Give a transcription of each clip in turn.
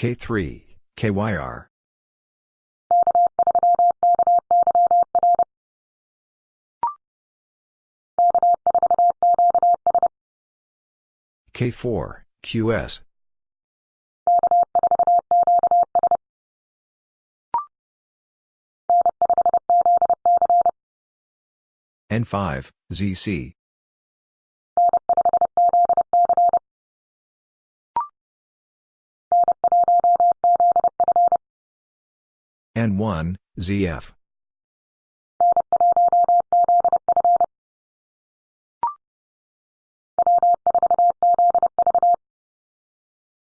K3, KYR. K4, QS. N5, ZC. N1, ZF.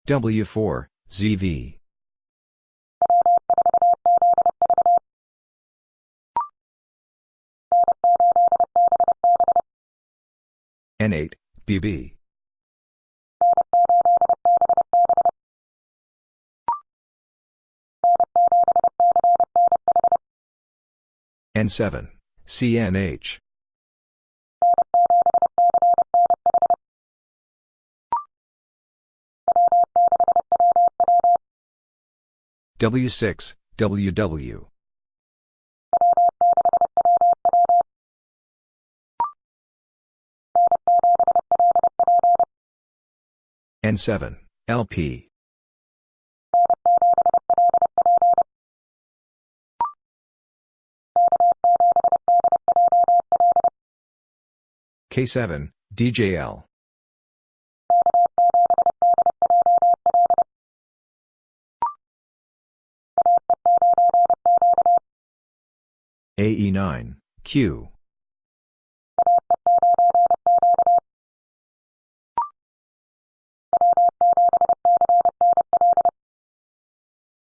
W4, ZV. N8, BB. N7, CNH. W6, WW. N7, LP. K7, DJL. AE9, Q.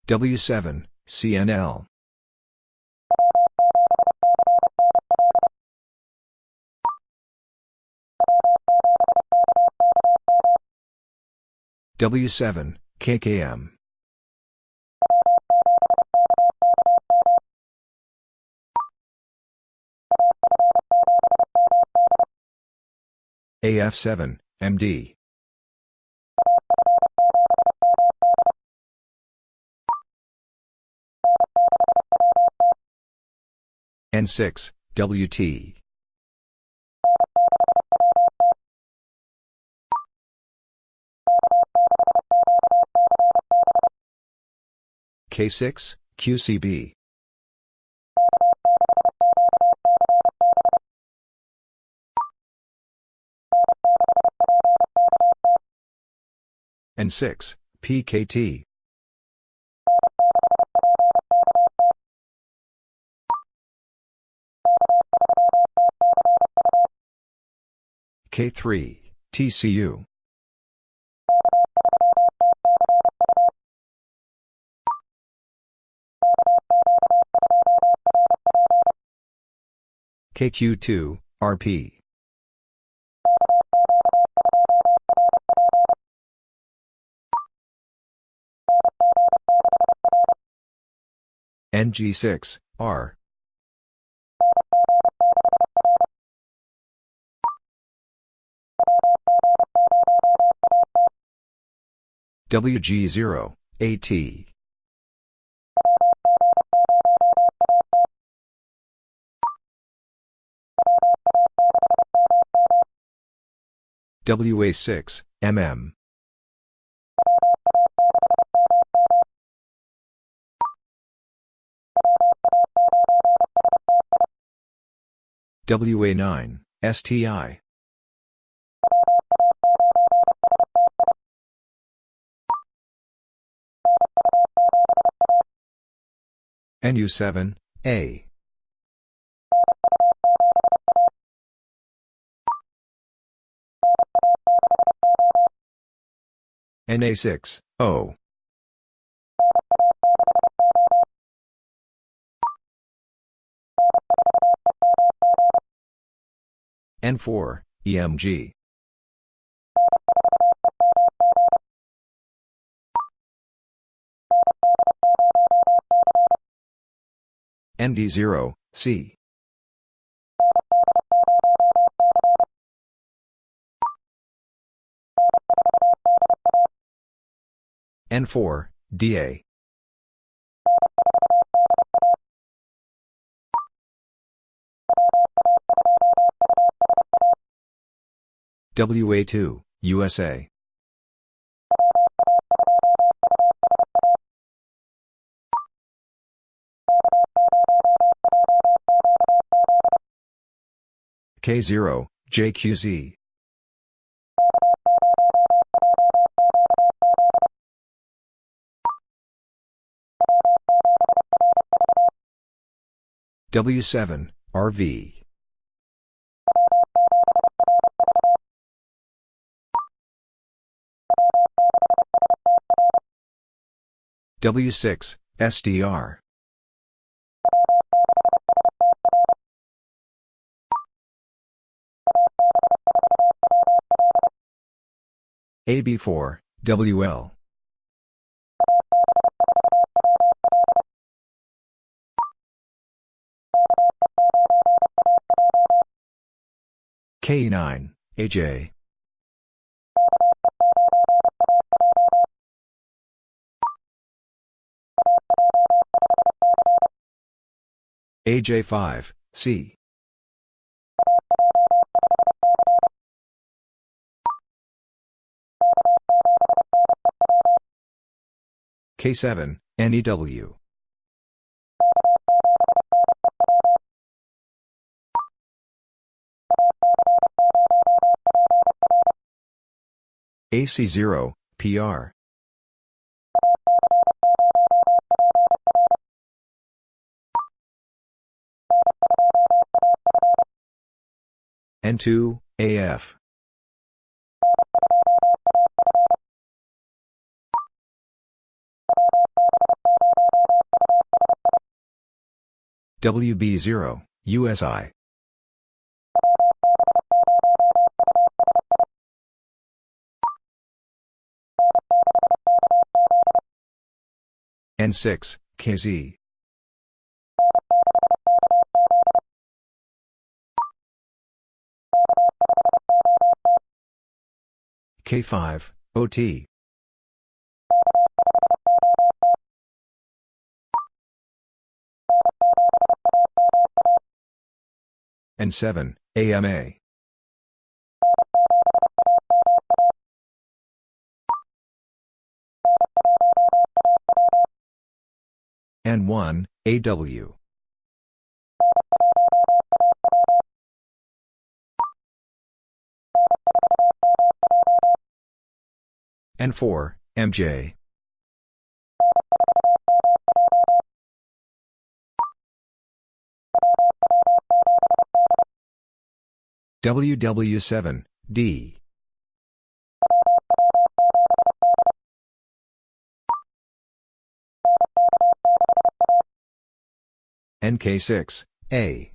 W7, CNL. W7, KKM. AF7, MD. N6, WT. K6, QCB. N6, PKT. K3, TCU. KQ2, RP. NG6, R. WG0, AT. WA6, MM. WA9, STI. NU7, A. NA6, O. N4, EMG. ND0, C. N4, DA. WA2, USA. K0, JQZ. W7, RV. W6, SDR. AB4, WL. K9, AJ. AJ5, C. K7, NEW. AC0, PR. N2, AF. WB0, USI. N6, KZ. K5, OT. N7, AMA. N1, AW. N4, MJ. WW7, D. NK6, A.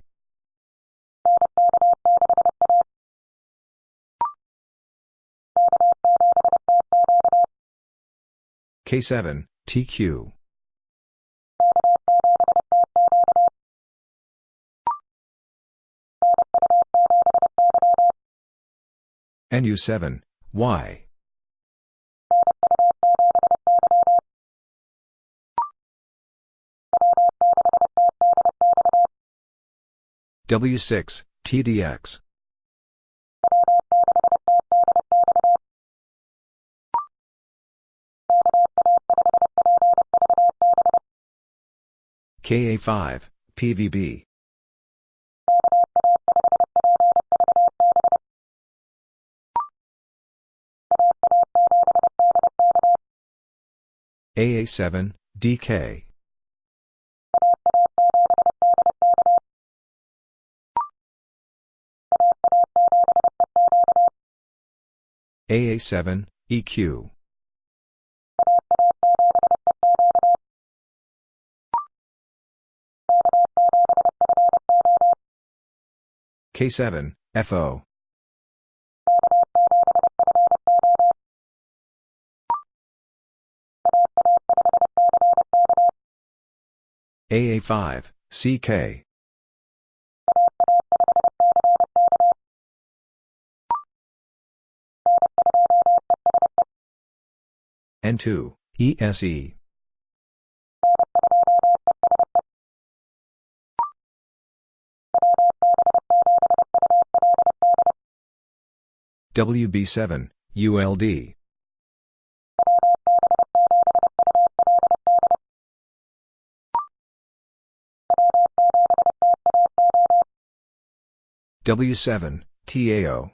K7, TQ. NU7, Y. W6, TDX. KA5, PVB. AA7, DK. AA7, EQ. K7, FO. AA5, CK. N2, ESE. WB7, ULD. W7, TAO.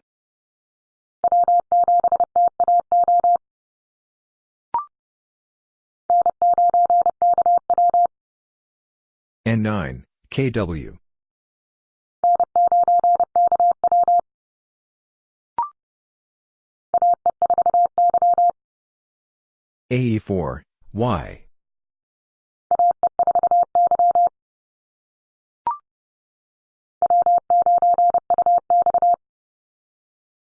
N9, KW. AE4, Y.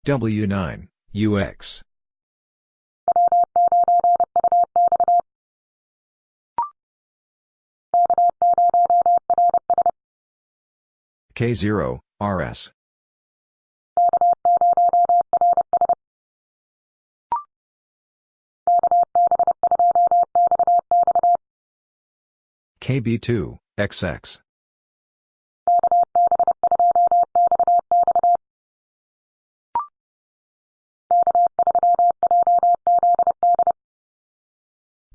W9, UX. K0, RS. KB2, XX.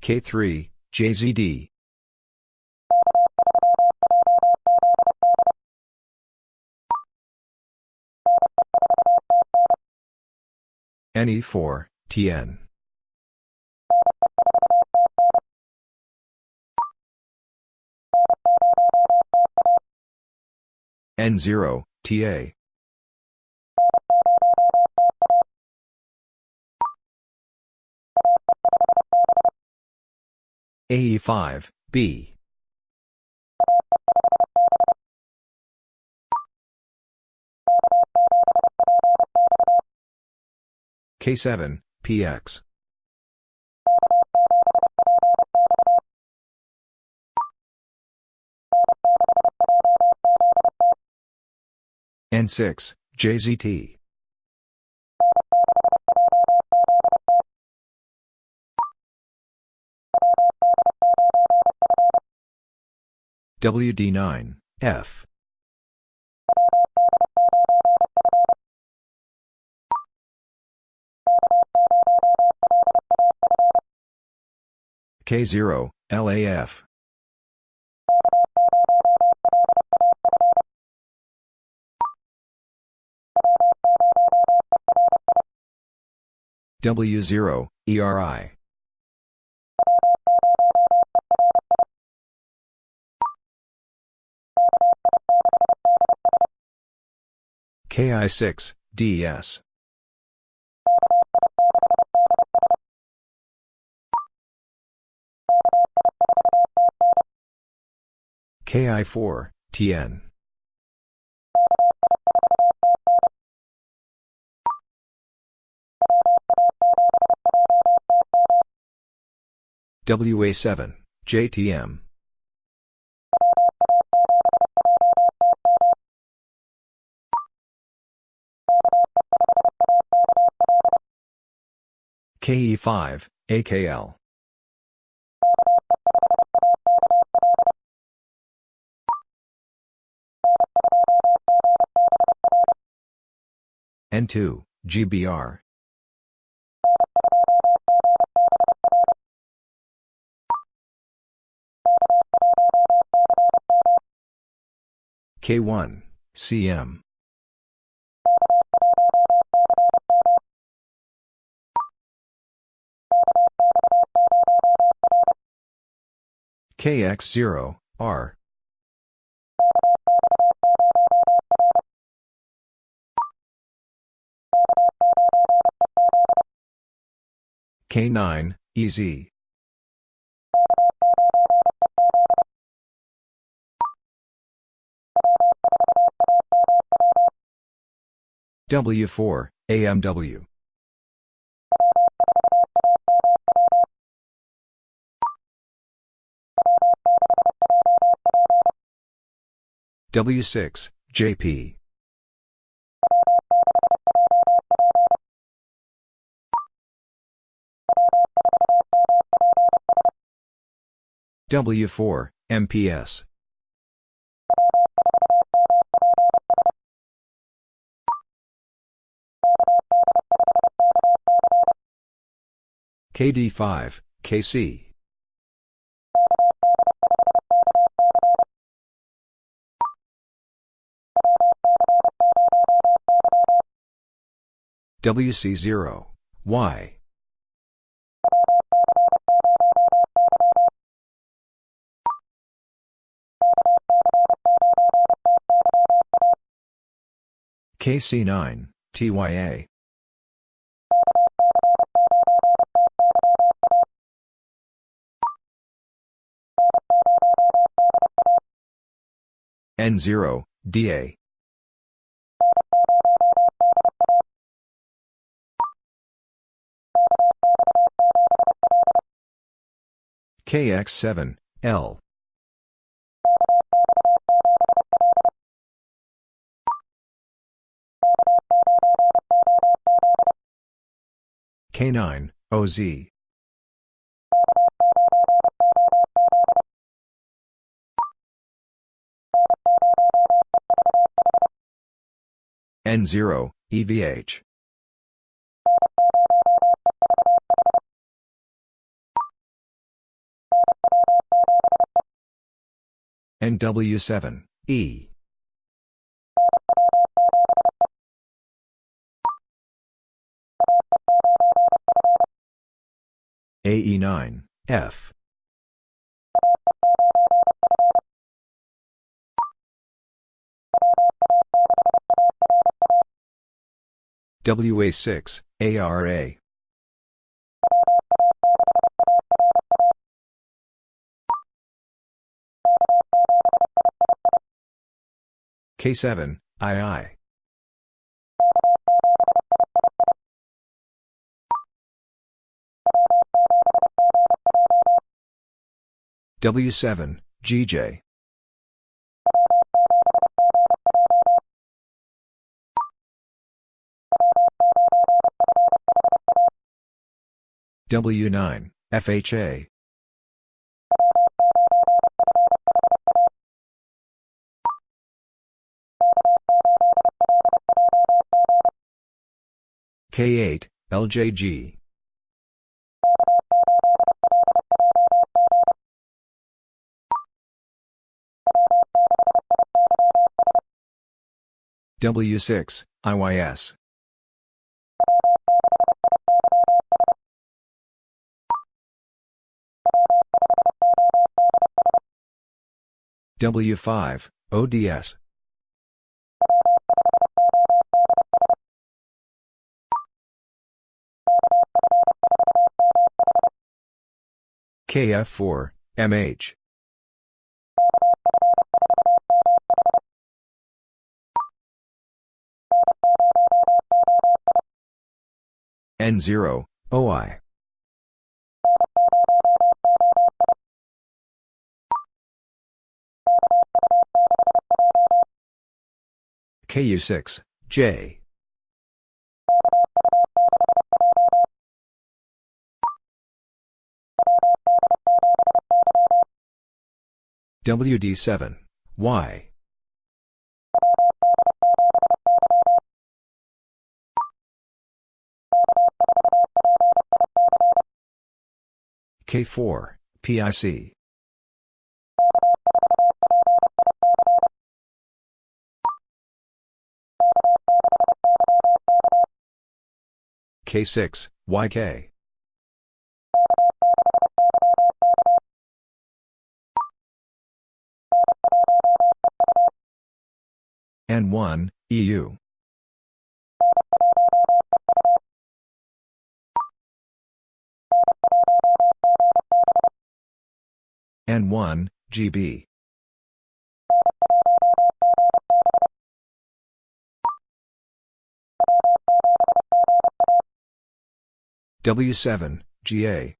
K3, JZD. NE4, TN. N0, TA. AE5, B. K7, PX. N6, JZT. WD9, F. K0, LAF. W0, ERI. KI6, DS. KI4, TN. WA7, JTM. KE5, AKL. N2, GBR. K1, CM. KX0, R. K9, EZ. W4, AMW. W6, JP. W4, MPS. KD5, KC. WC0, Y. KC9, TYA. N0, DA. KX7, L. K9, OZ. N0, EVH. NW7, E. AE9, F. WA6, ARA. K7, II. W7, GJ. W9, FHA. K8, LJG. W6, IYS. W5, ODS. KF4, MH. N0, OI. KU6, J. WD7, Y. K4, PIC. K6, YK. N1, EU. N1, GB. W7, GA.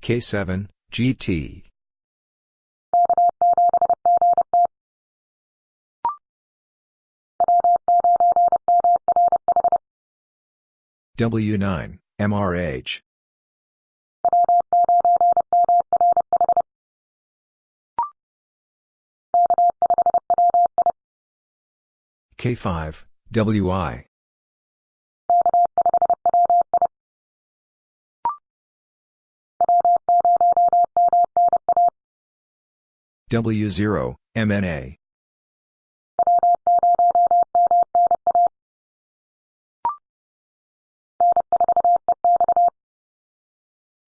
K7, GT. W9, MRH. K5, WI. W0, MNA.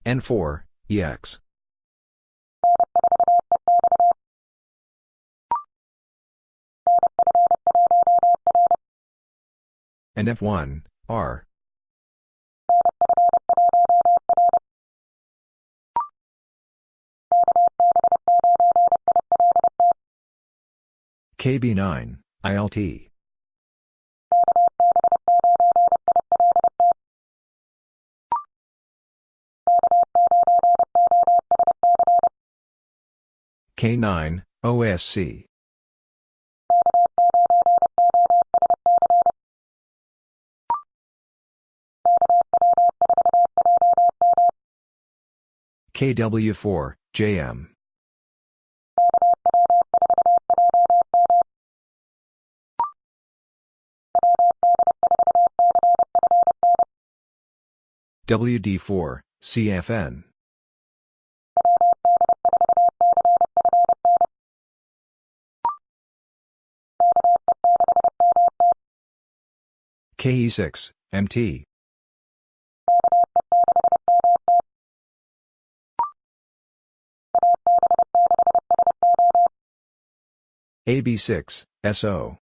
N4, EX. and F1, R. KB9, ILT. K9, OSC. KW4, JM. WD4, CFN. KE6, MT. AB6, SO.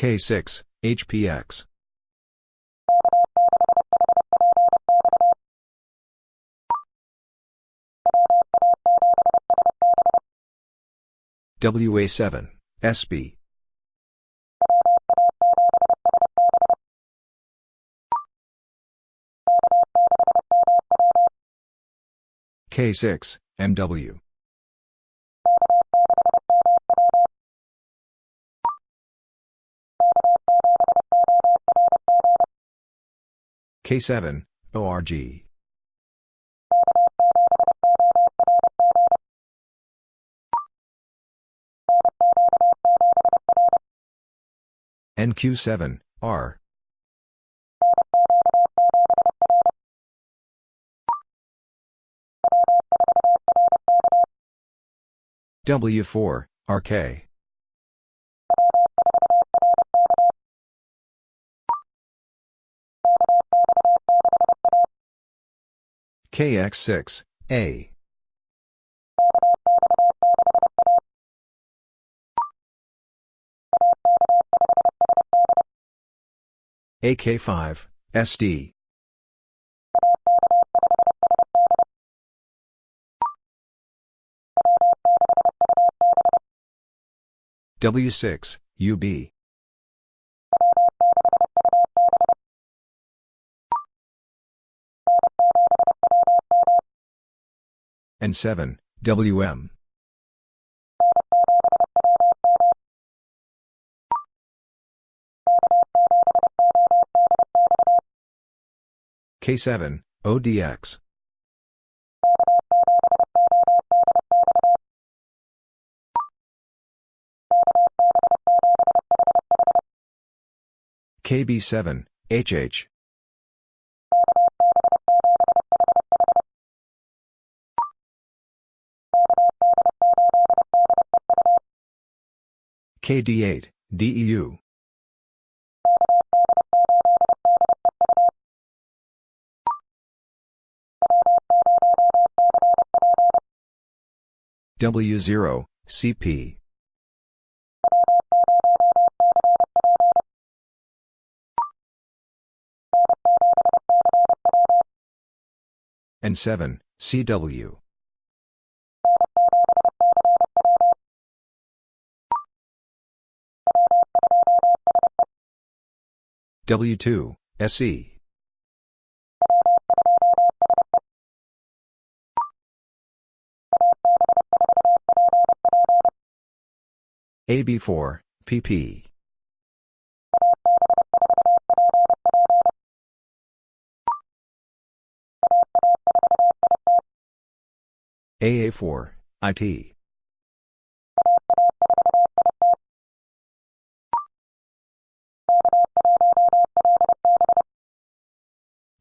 K6, HPX. WA7, SB. K6, MW. K7, ORG. NQ7, R. W4, RK. KX6, A. AK5, SD. W6, UB. And 7, WM. K7, ODX. KB7, HH. KD8, DEU. W0, CP. N7, CW. W2, SE. AB4, PP. AA4, IT.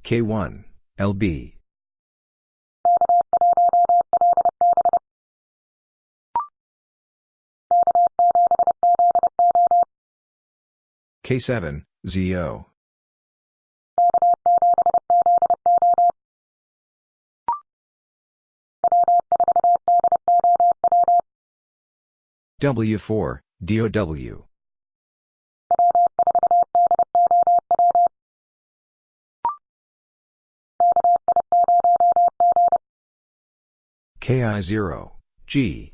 K1, LB. K7, ZO. W4, DOW. KI0, G.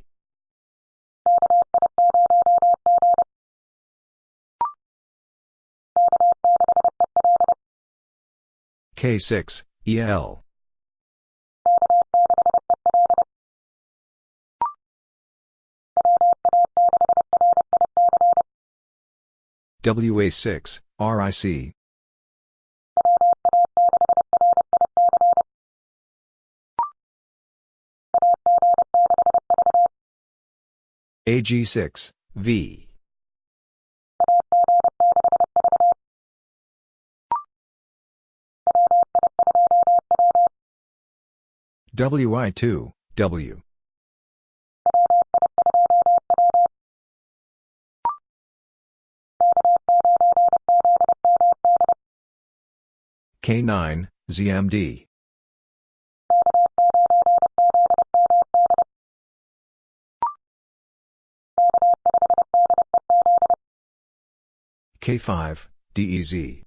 K6, EL. WA6, RIC. AG6, V. WI2, W. K9, ZMD. K5, DEZ.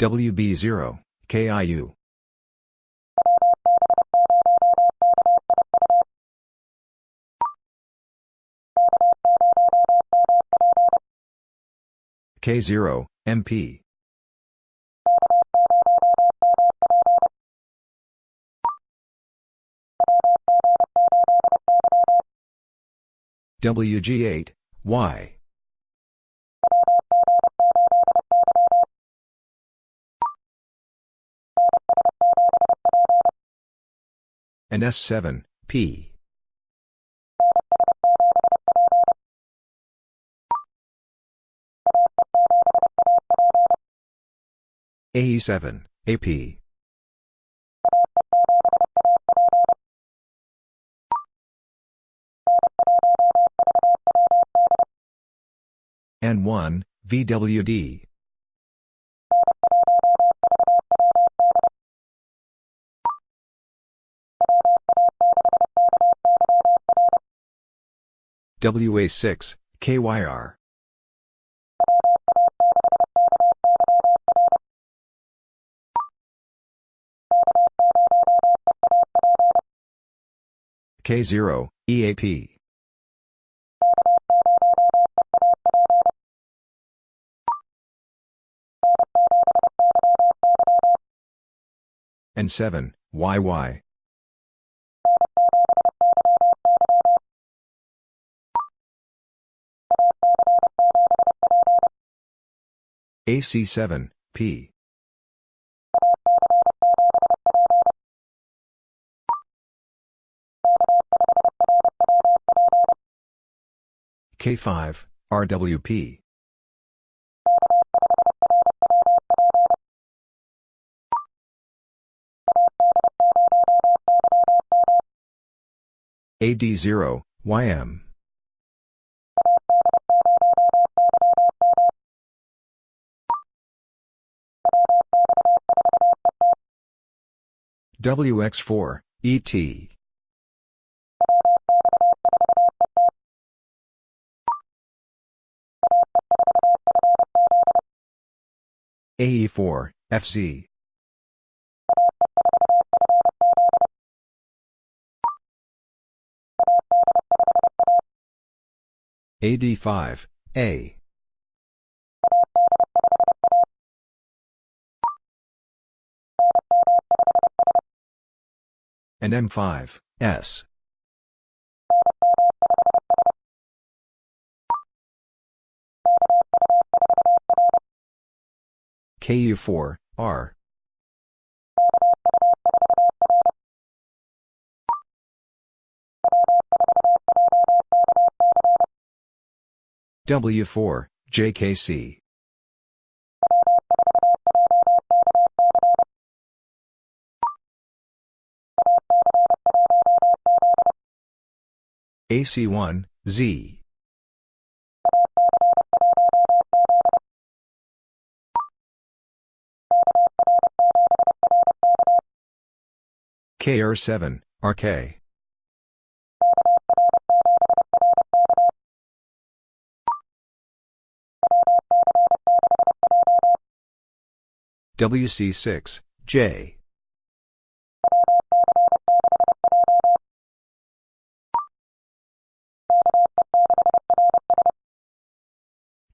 WB0, KIU. K0, MP. WG8, Y. And S7, P. AE7, AP. N1, VWD. WA6, KYR. K0, EAP. N7, YY. AC7, P. K5, RWP. AD0, YM. WX4, ET. AE4, FC. AD5, A. and M5, S. KU4, R. W4, JKC. AC1, Z. KR7, RK. WC6, J.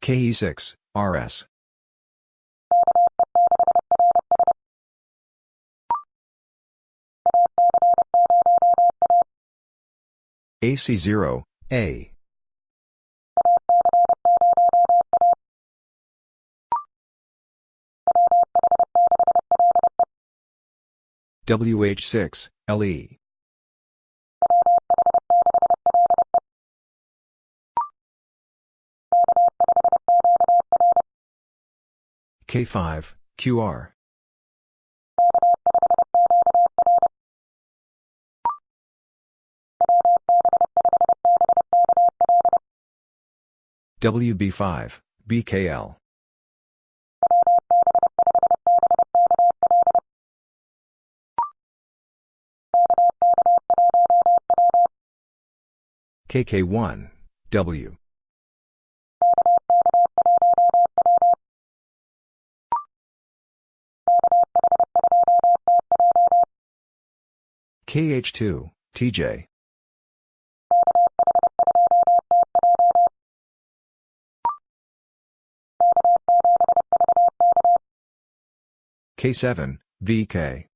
KE6, RS. AC0, A. WH6, LE. K5, QR. WB5, BKL. KK1, W. KH2, TJ. K7, VK.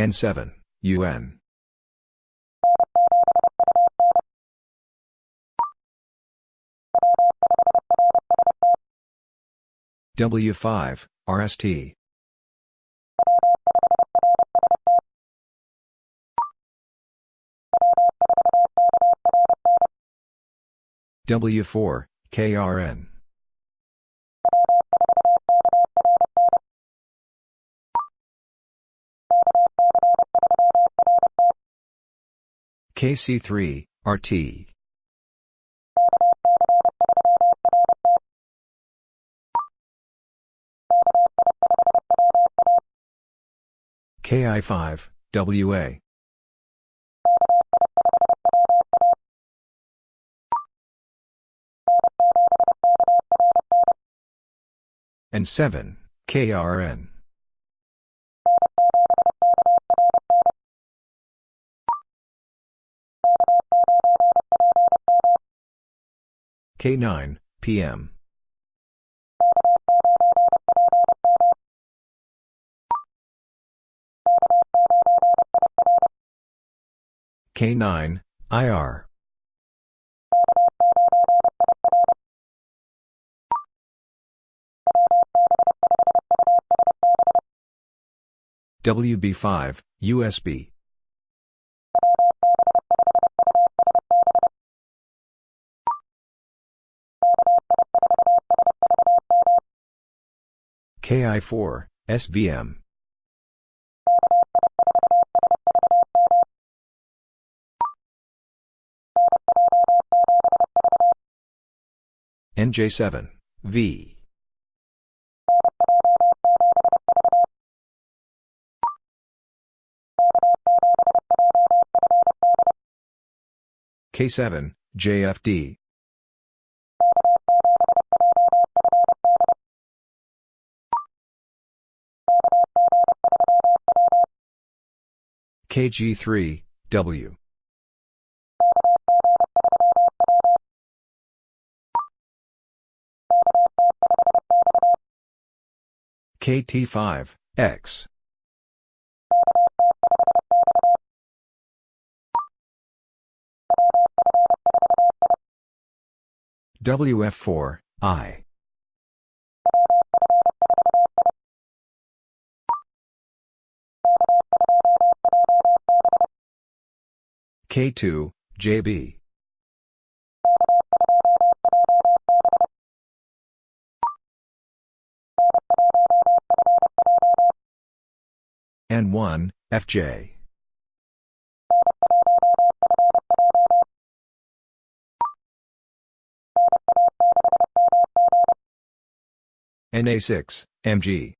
N7, UN. W5, RST. W4, KRN. KC3, RT. KI5, WA. N7, KRN. K9, PM. K9, IR. WB5, USB. KI4, SVM. NJ7, V. K7, JFD. KG3, W. KT5, X. WF4, I. K2, JB. N1, FJ. NA6, MG.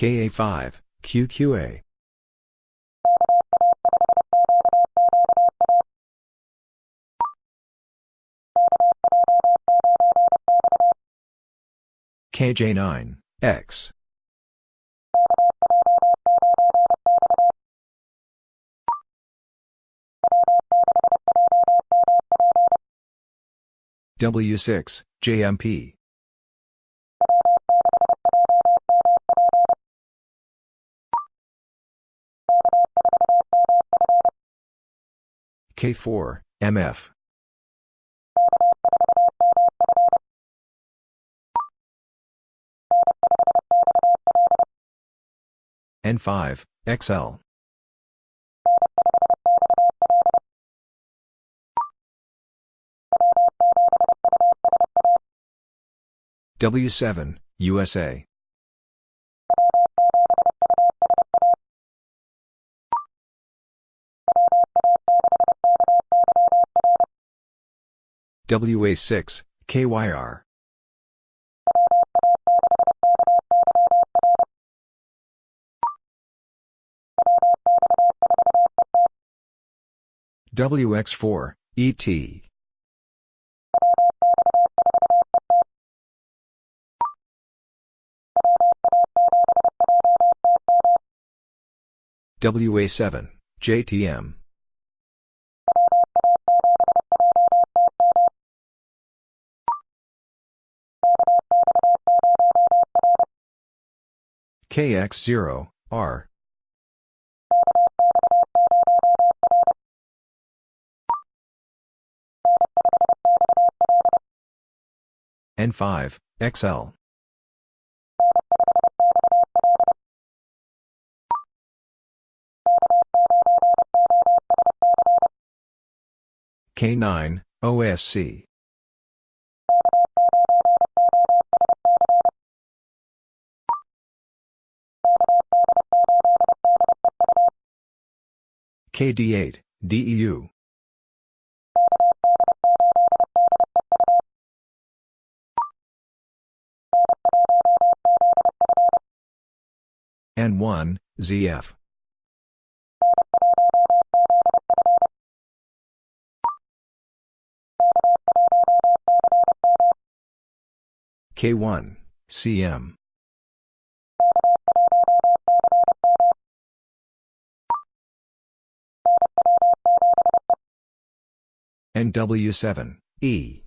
KA5, QQA. KJ9, X. W6, JMP. K4, MF. N5, XL. W7, USA. WA6, KYR. WX4, ET. WA7, JTM. KX0, R. N5, XL. K9, OSC. KD8, DEU. N1, ZF. K1, CM. NW7, E.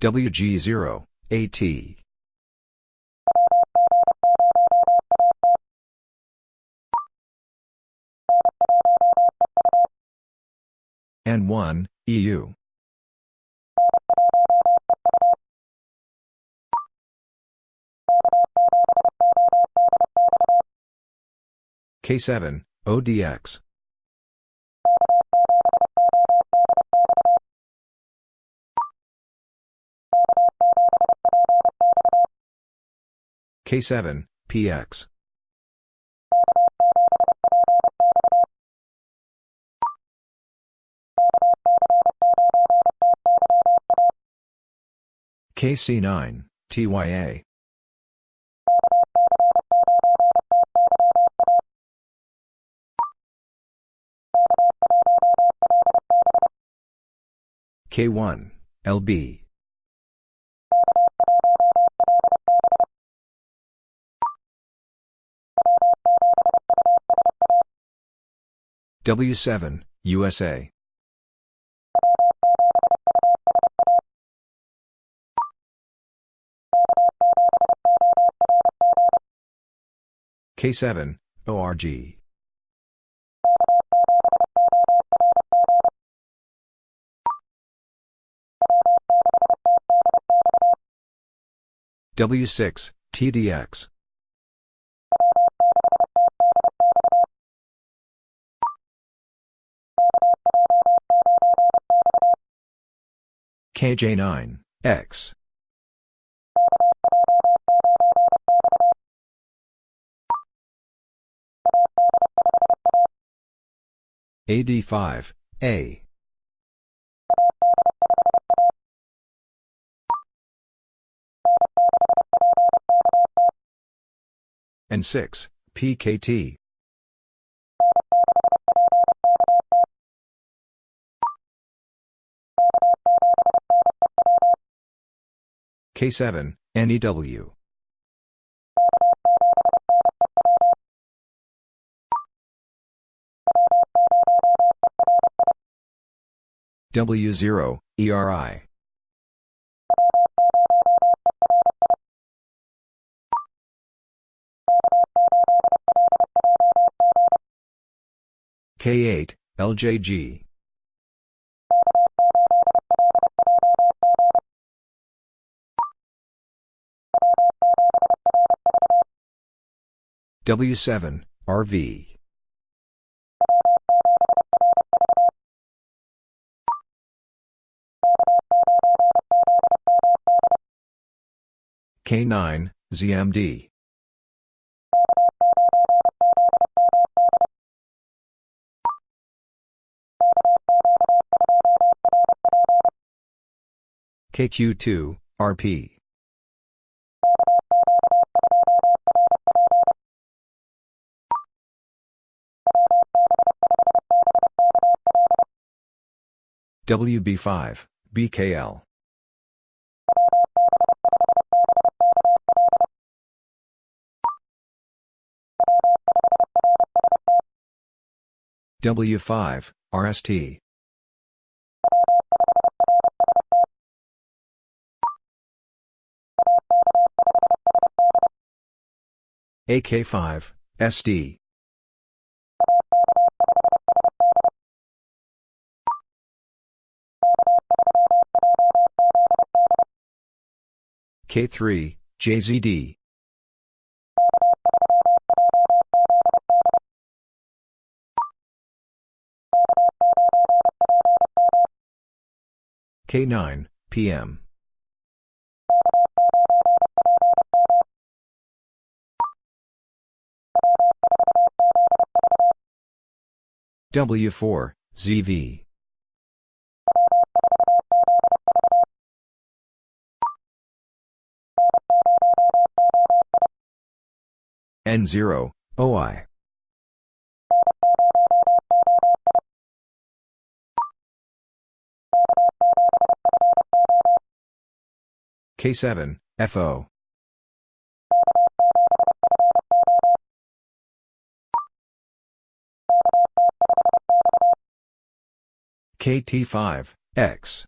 WG0, AT. N1, EU. K7, ODX. K7, PX. KC9, TYA. K1, LB. W7, USA. K7, ORG. W6, TDX. KJ9, X. AD5, A. N6, PKT. K7, NEW. W0, ERI. K8, LJG. W7, RV. K9, ZMD. KQ2, RP. WB5, BKL. W5, RST. AK5, SD. K3, JZD. K9, PM. W4, ZV. N0, OI. K7, FO. KT5, X.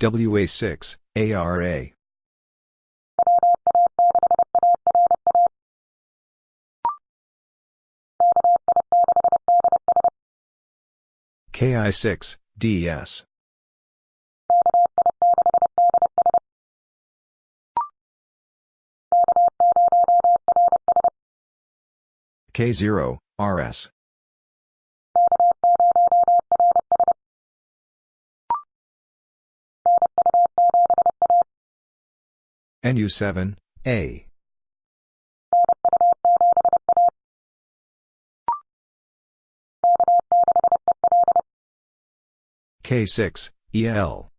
WA6, ARA. KI6, DS. K0, RS. NU7, A. K6, EL.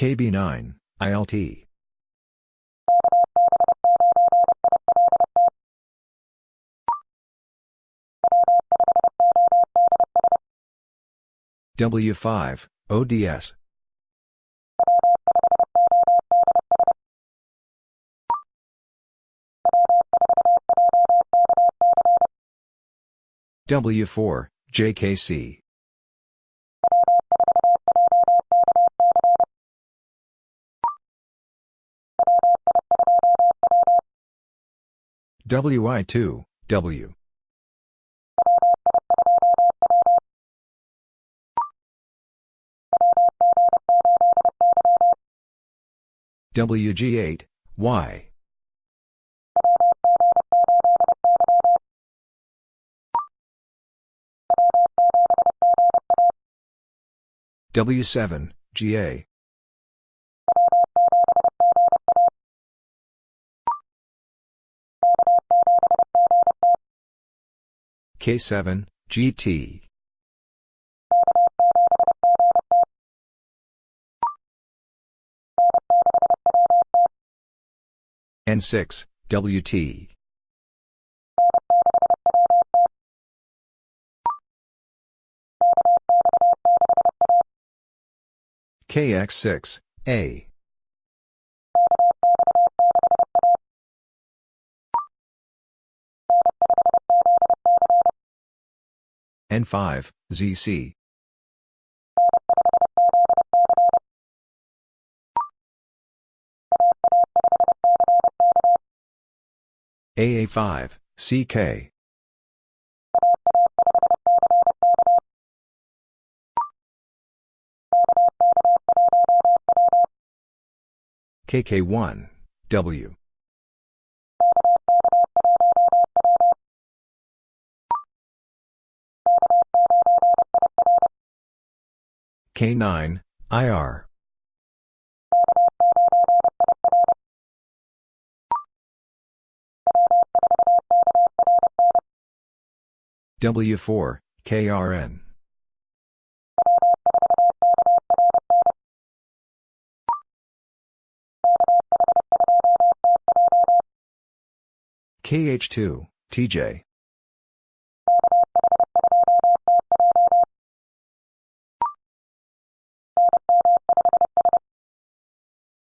KB9, ILT. W5, ODS. W4, JKC. WI2, W. WG8, Y. W7, GA. K7, GT. N6, WT. KX6, A. N5, ZC. AA5, CK. KK1, W. K9, IR. W4, KRN. KH2, TJ.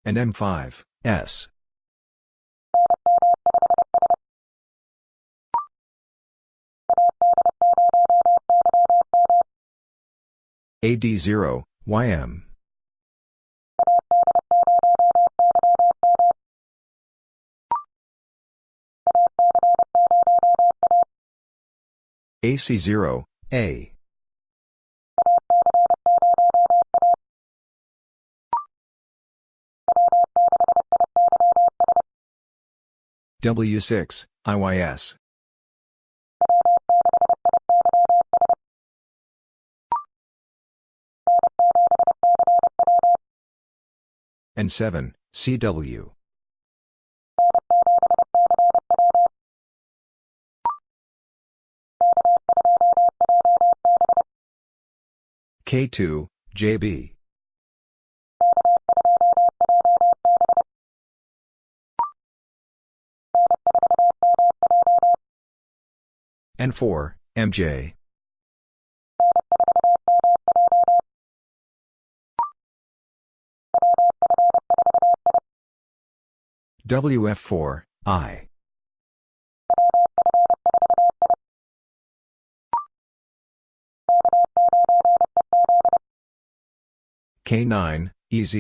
And M5, S. AD0, YM. AC0, A. W6, IYS. N7, CW. K2, JB. N4, MJ. WF4, I. K9, EZ.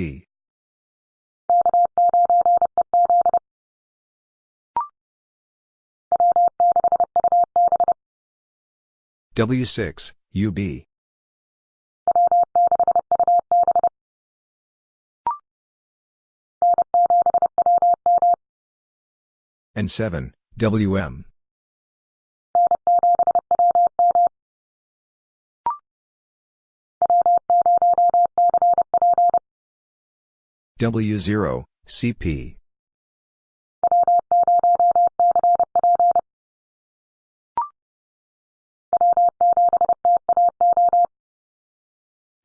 W6, UB. N7, WM. W0, CP.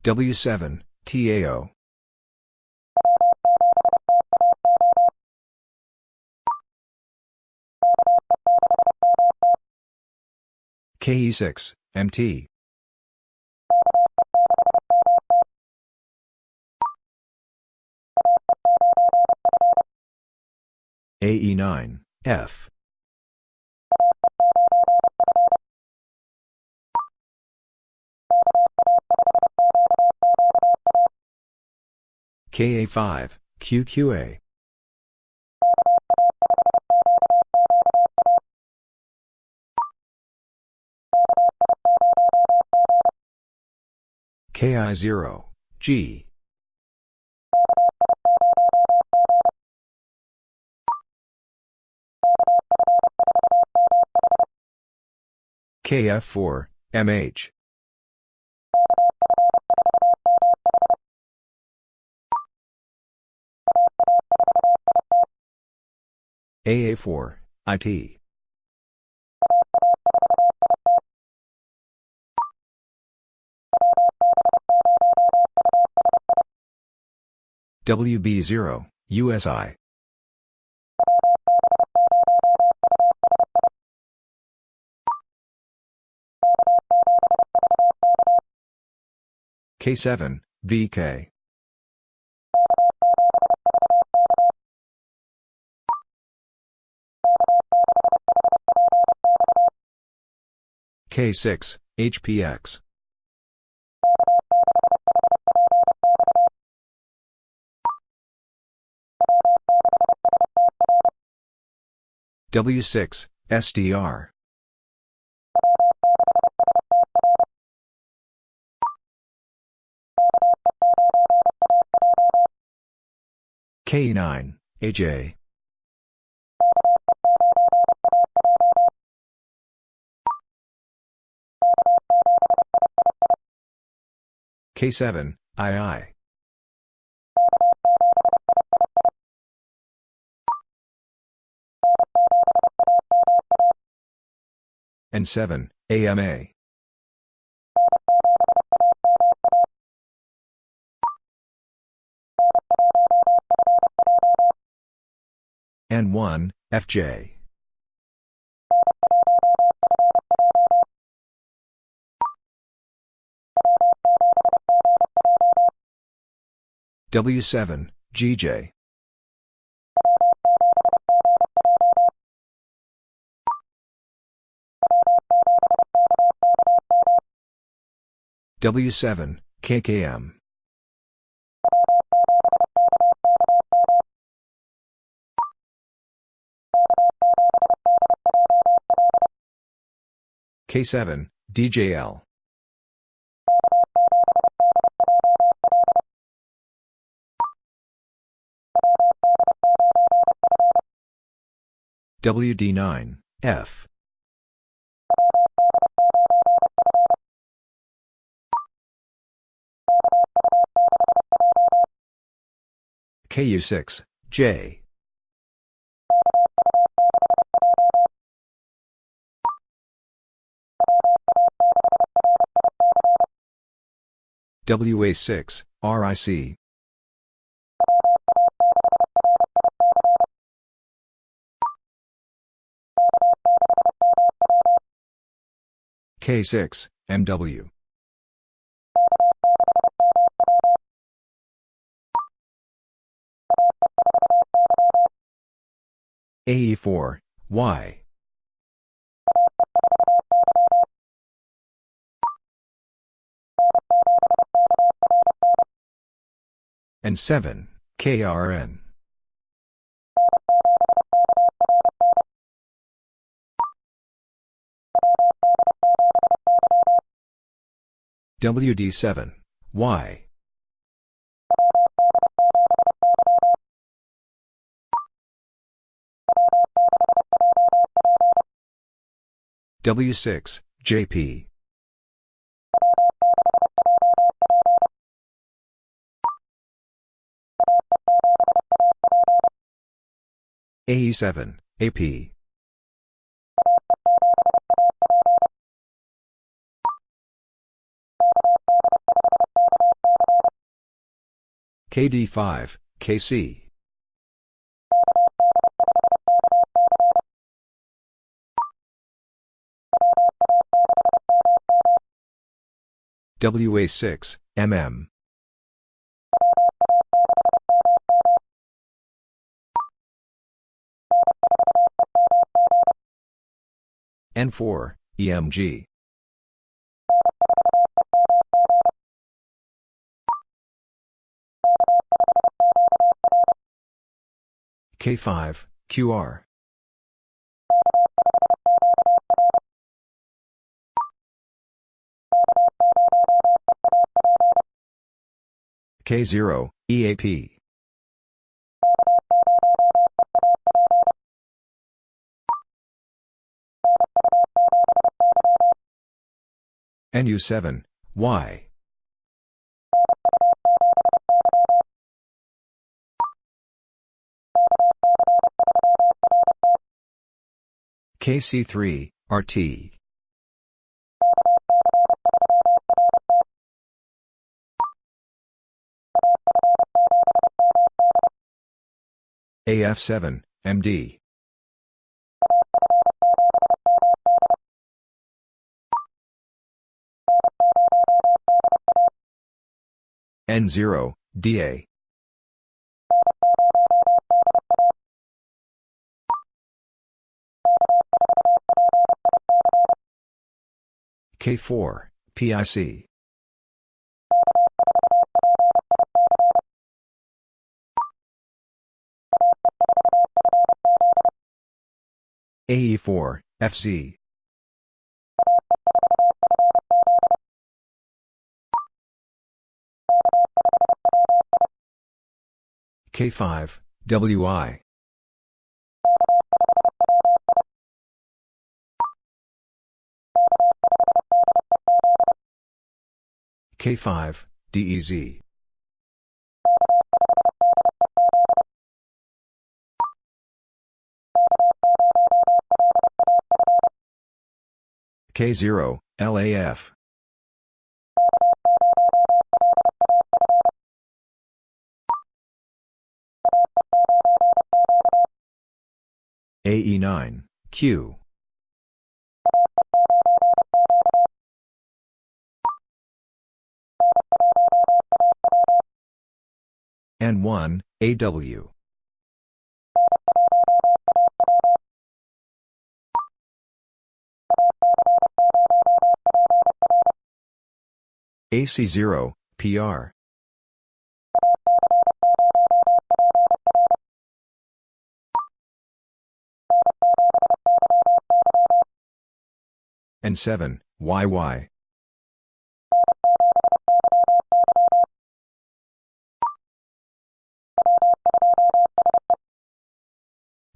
W7, TAO. KE6, MT. AE9, F. KA5, QQA. KI0, G. KF4, MH. AA4, IT. WB0, USI. K7, VK. K6, HPX. W6, SDR. K9, AJ. K7, II. N7, AMA. N1, FJ. W7, GJ. W7, KKM. K7, DJL. WD9, F. KU6, J. WA6, RIC. K6, MW. AE4, Y. N7, KRN. WD7, Y. W6, JP. AE7, AP. KD5, KC. WA6, MM. N4, EMG. K5, QR. K0, EAP. NU7, Y. KC3, RT. AF7, MD. N0, DA. K4, PIC. AE4, FC. K5, WI. K5, DEZ. K0, LAF. AE9, Q. N1, AW. AC0, PR. N7, YY.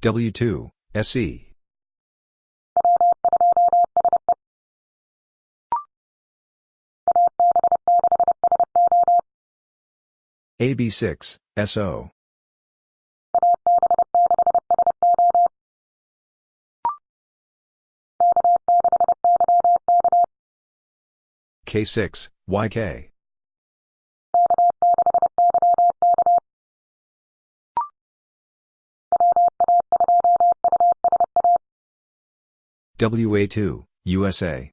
W2, SE. AB6, SO. K6, YK. WA2, USA.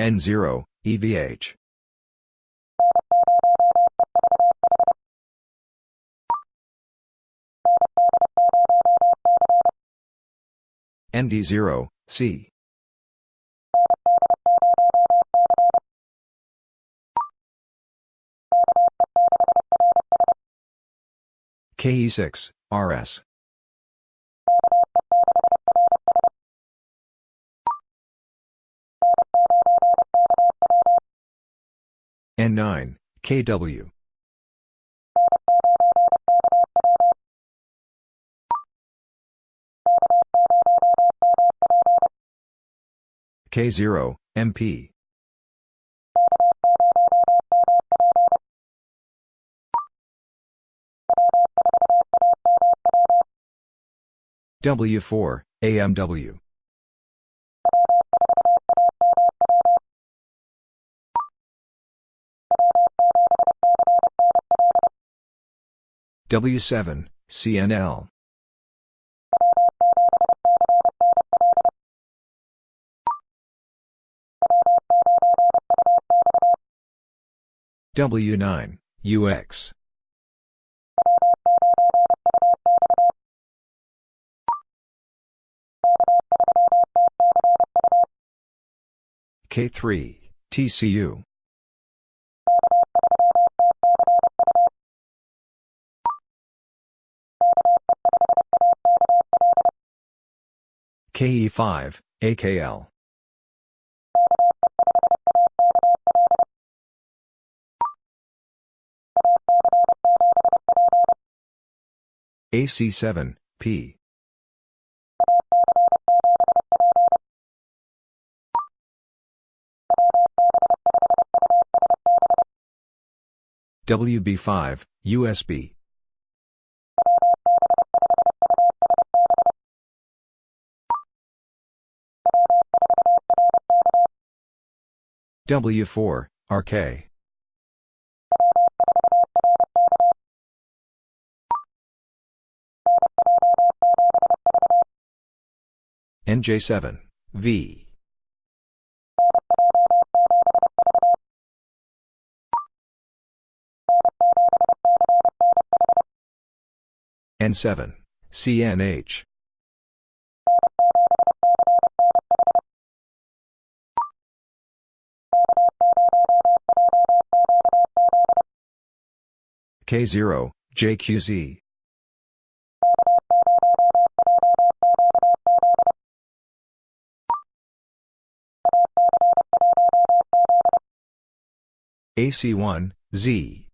N0, EVH. ND0, C. KE6, RS. N9, KW. K0, MP. W4, AMW. W7, CNL. W9, UX. K3, TCU. KE5, AKL. AC7, P. WB5, USB. W4, RK. NJ7, V. N7, CNH. K0, JQZ. AC1, Z.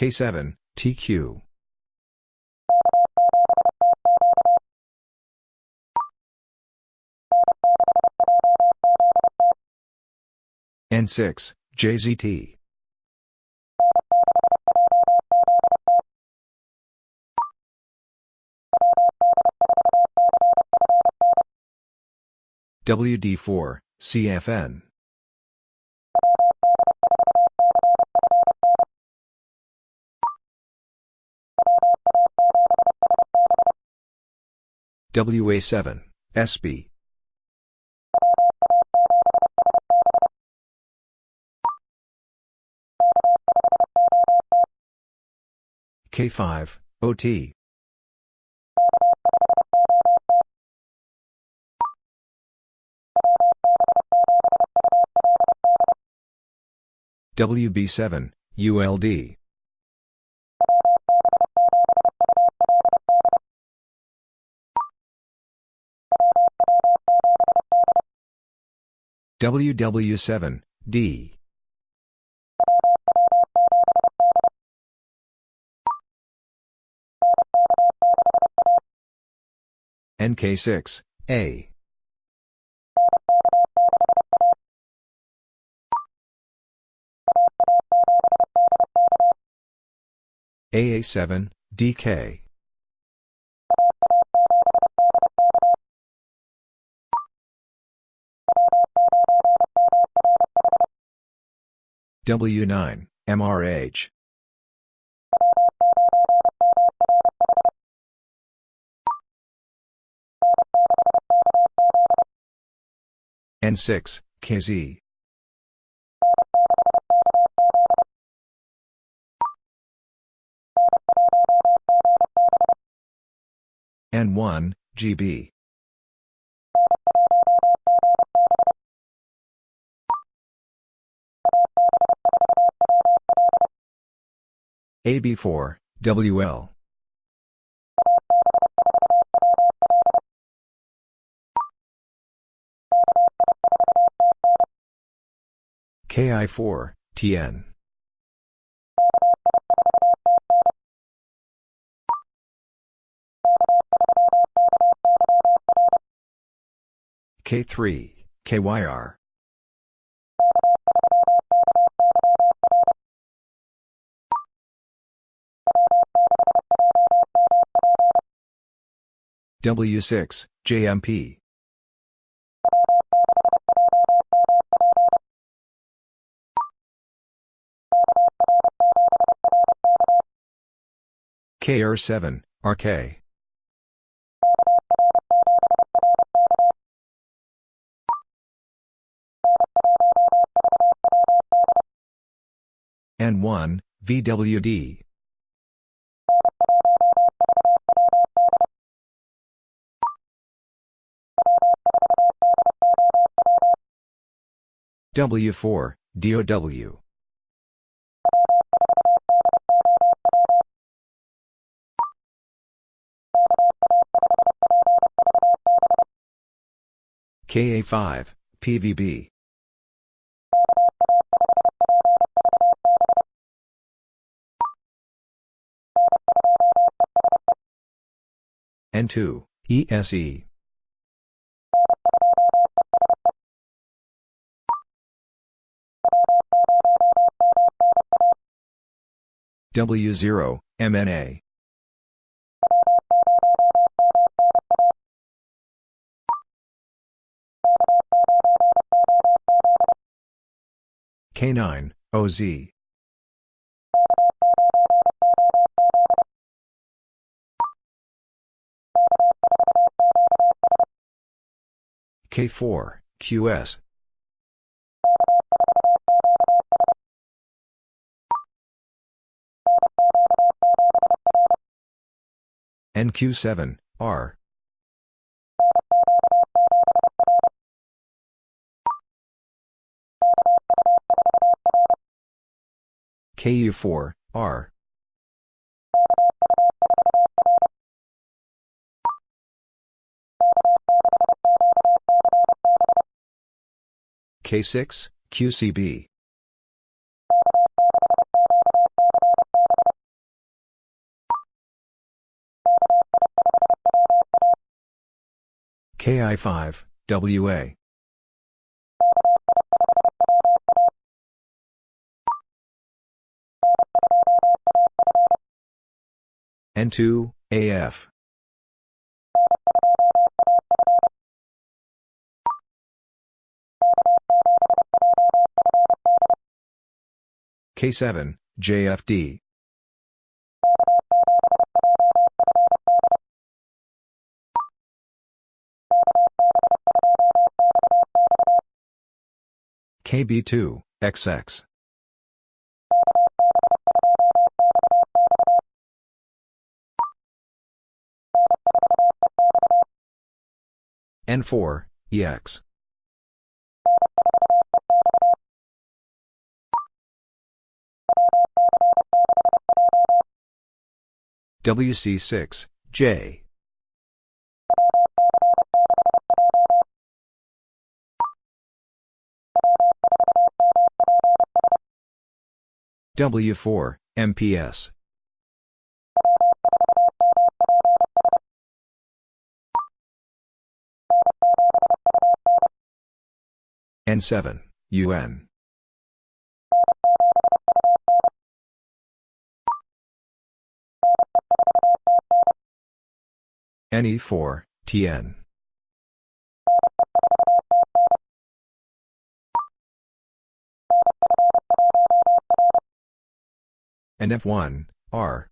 K7, TQ. N6, JZT. WD4, CFN. WA7, SB. K5, OT. WB7, ULD. WW7, D. NK6, A. AA7, DK. W9, MRH. N6, KZ. N1, GB. AB4, WL. KI4, TN. K3, KYR. W6, JMP. KR7, RK. N1, VWD. W4, DOW. KA5, PVB. N2, ESE. W0, MNA. K9, OZ. K4, QS. NQ7, R. KU4, R. K6, QCB. KI5, WA. N2, AF. K7, JFD. KB2, XX. N4, EX. WC6, J. W4, MPS. N7, UN. NE4, TN. NF1, R.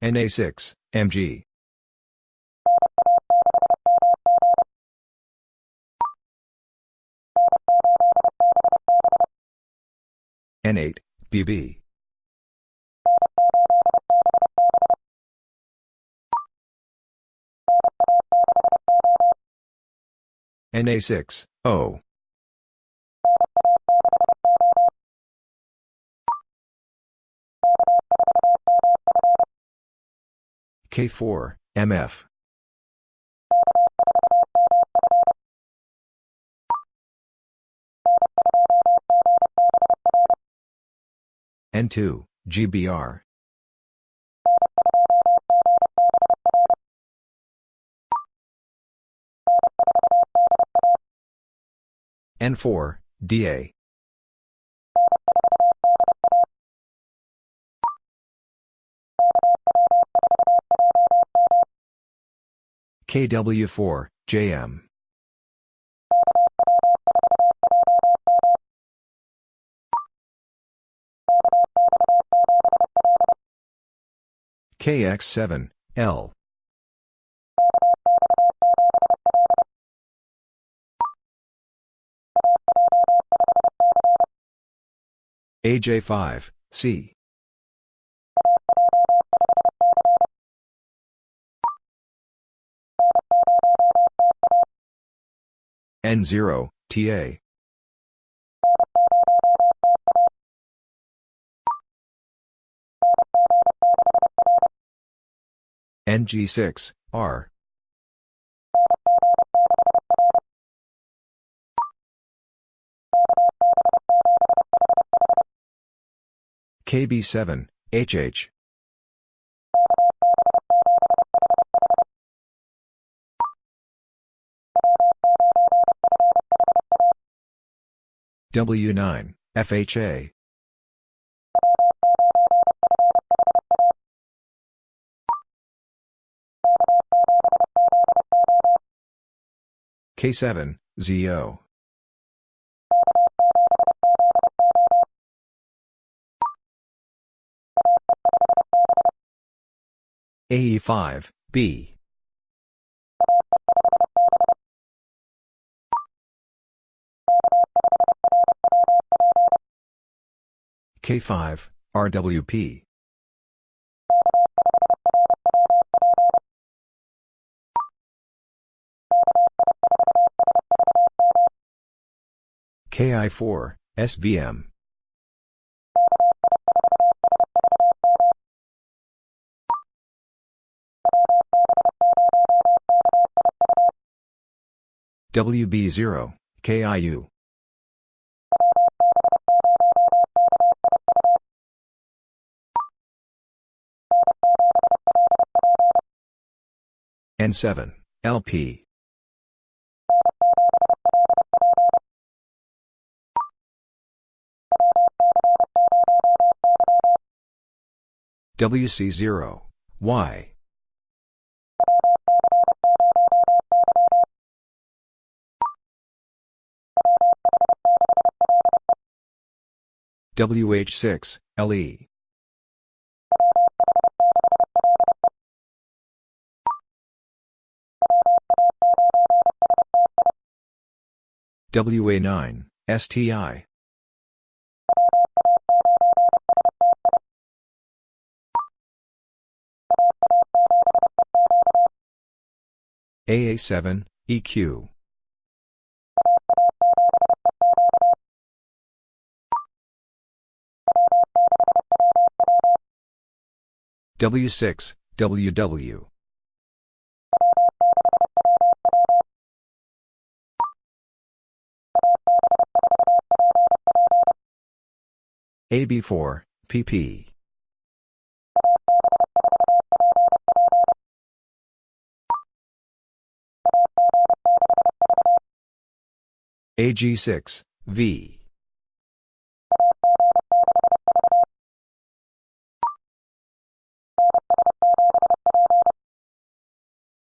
NA6, MG. N8, BB. NA6, O. K4, MF. N2, GBR. N4, DA. KW4, JM. KX7, L. AJ5, C. N0, TA. NG6, R. KB7, HH. W9, FHA. K7, ZO. AE5, B. K5, RWP. KI4, SVM. WB0, KIU. N7, LP. WC0, Y. WH6, LE. WA9, STI. AA7, EQ. W6, WW. AB4, PP. AG6, V.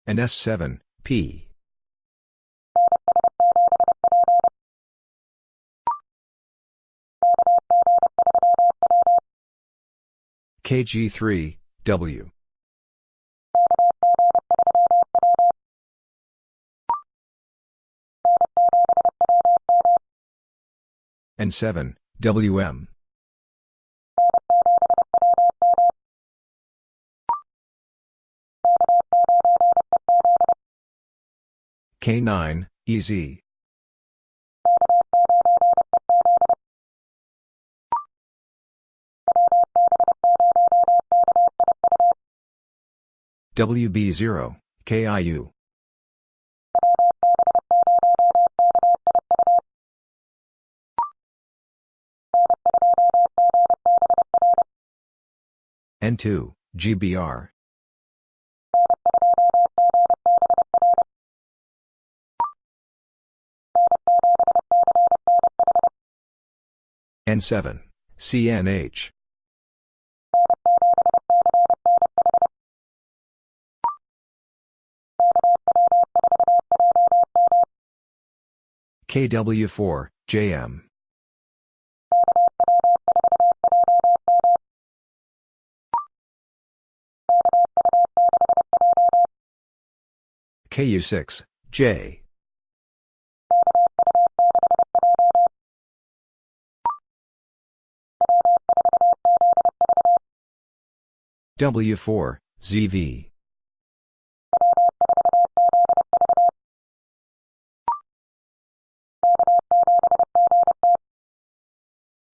NS7, P. KG3, W. N7, WM. K9, EZ. WB0, KIU. N2, GBR. N7, CNH. KW4, JM. KU6, J. W4, ZV.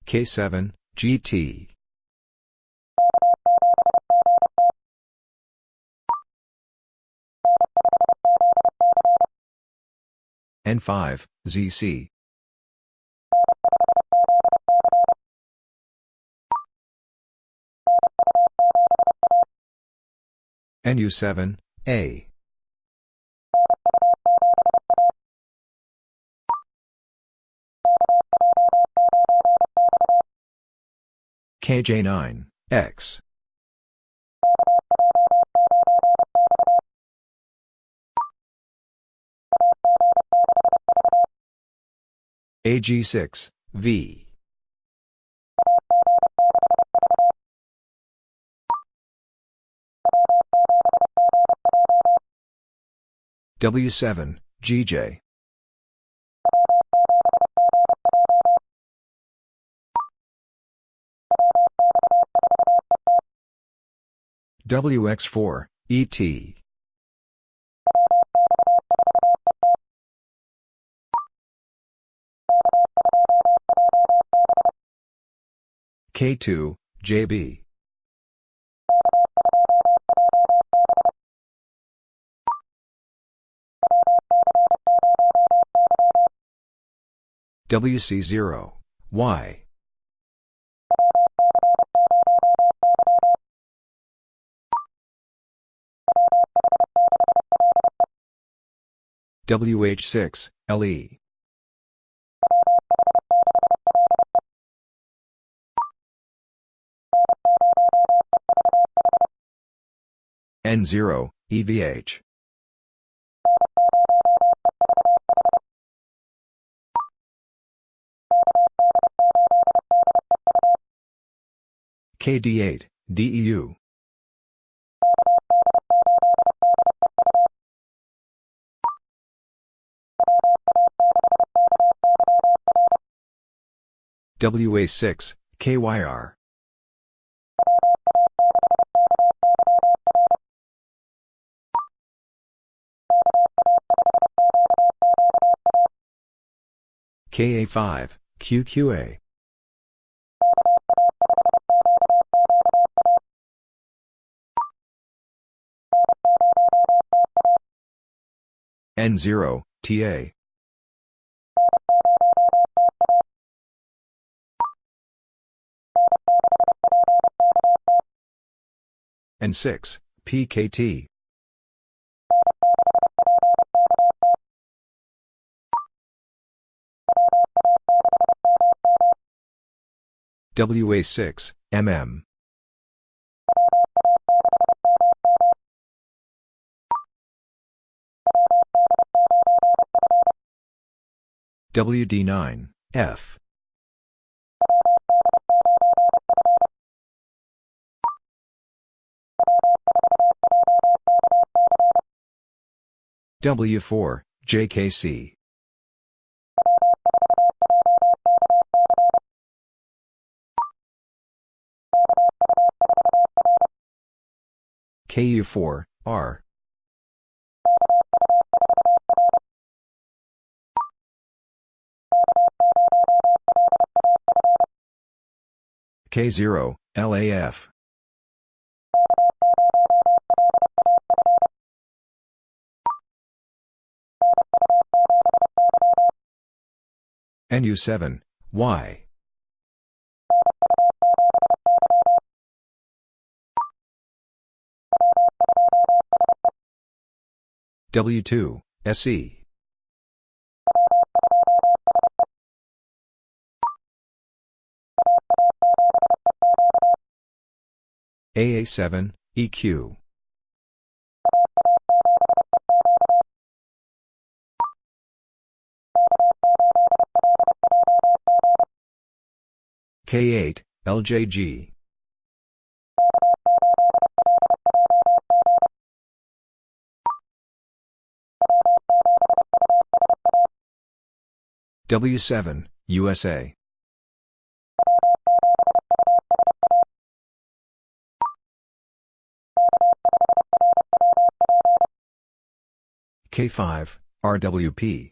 K7, GT. N5, ZC. NU7, A. KJ9, X. AG6, V. W7, GJ. WX4, ET. K2, JB. WC0, Y. WH6, LE. N0, EVH. KD8, DEU. WA6, KYR. KA5, QQA. N0, TA. N6, PKT. WA6, MM. WD9, F. W4, JKC. KU4, R. K0, LAF. NU7, Y. W2, SE. AA7, EQ. K8, LJG. W7, USA. K5, RWP.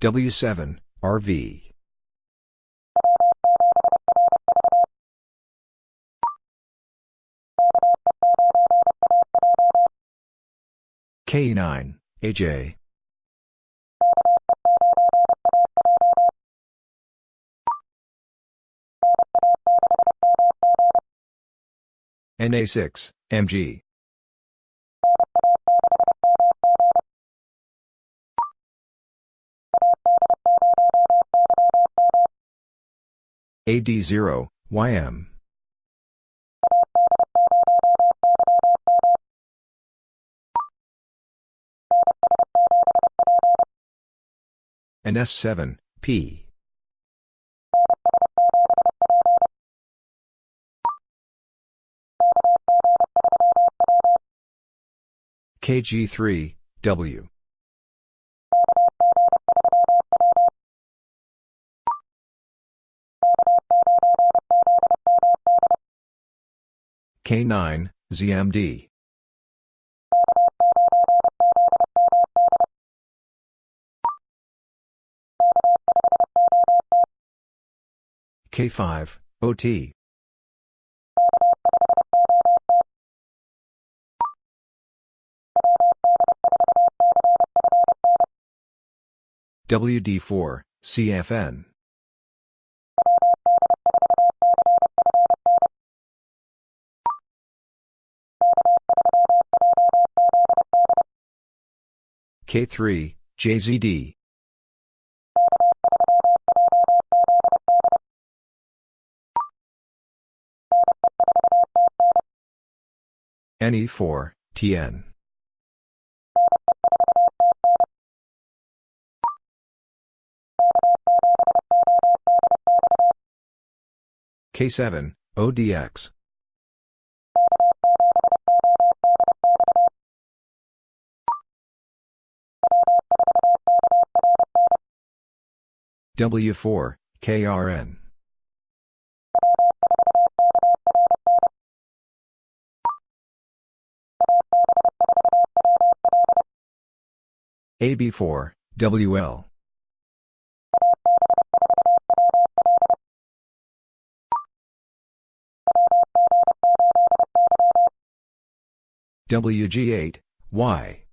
W7, RV. K9, AJ. NA6, MG. AD0, YM. NS7, P. KG3, W. K9, ZMD. K5, OT. WD4, CFN. K3, JZD. NE4, TN. K7, ODX. W4, KRN. AB4, WL. WG8, Y.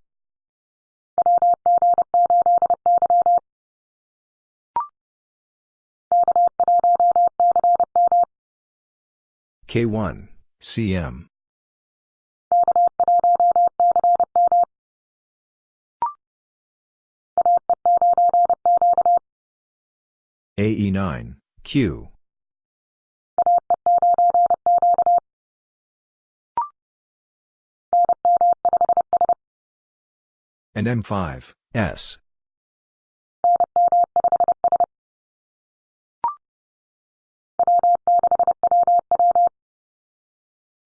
K1, CM. AE9, Q. NM5, S.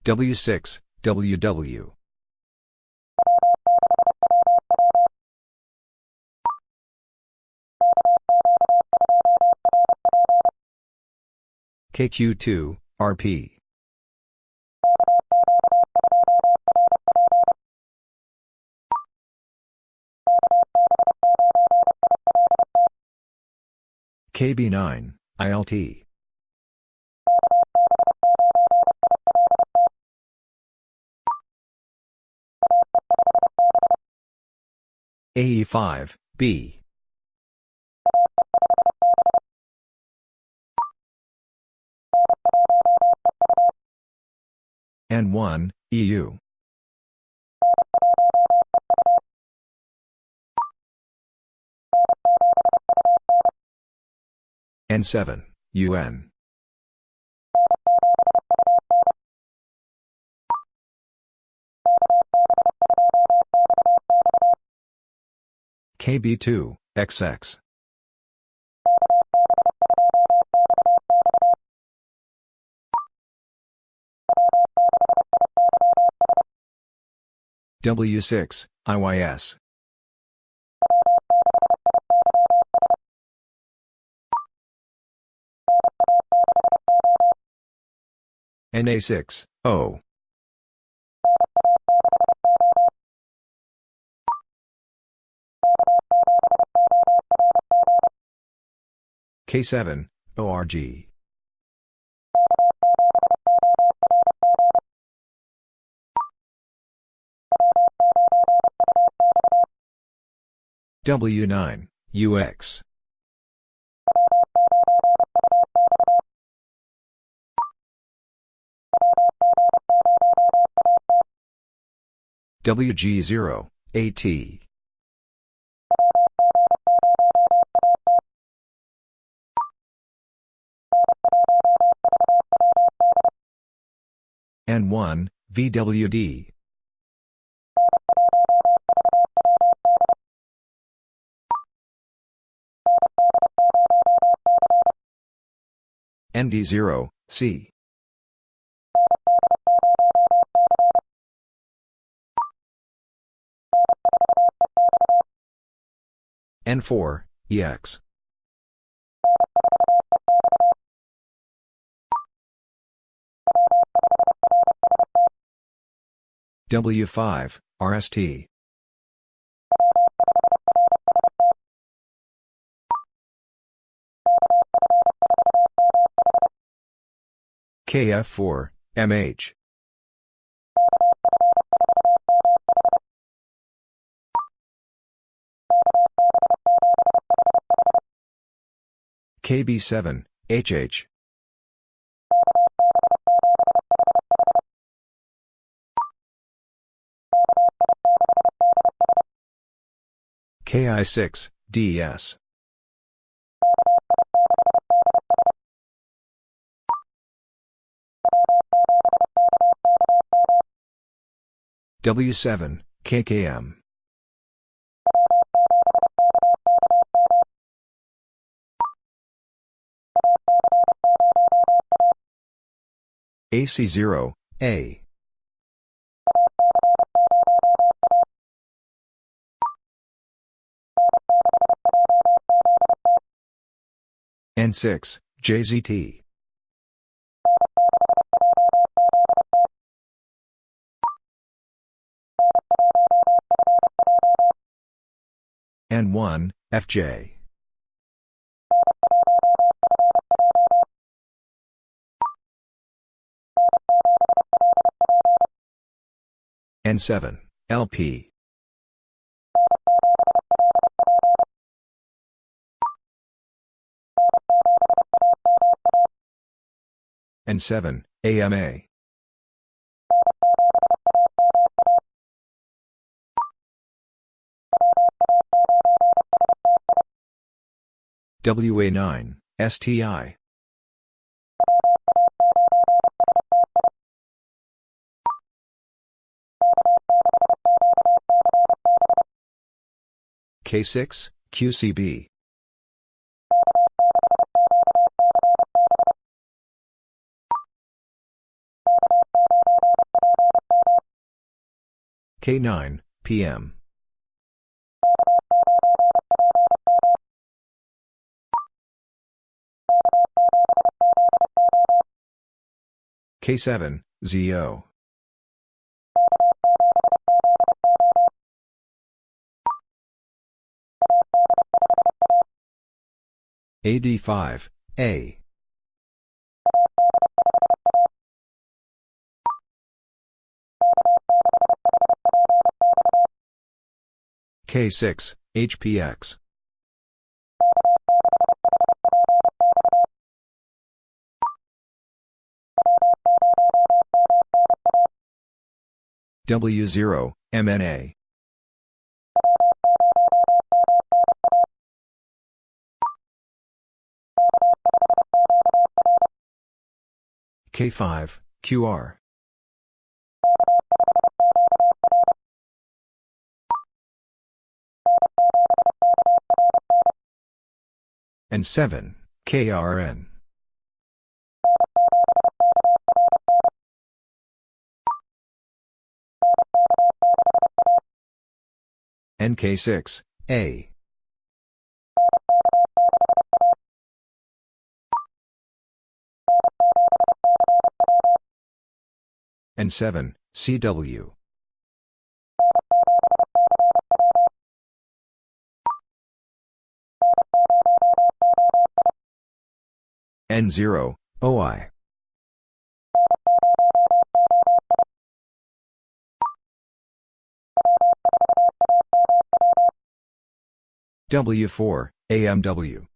W6, WW. KQ2, RP. KB9, ILT. AE5, B. N1, EU. N7, UN. KB2, XX. W6, IYS. NA6, O. K7, ORG. W9, UX. WG0, AT. N1, VWD. ND0, C. N4, EX. W5, RST. KF4, MH. KB7, HH. KI6, DS. W7, KKM. AC0, A. N6, JZT. N1, FJ. N7, LP. N7, AMA. WA9, STI. K6, QCB. K9, PM. K7, ZO. AD5, A. K6, HPX. W0, MNA. K5, QR. N7, KRN. NK6, A. N7, CW. N0, OI. W4, AMW.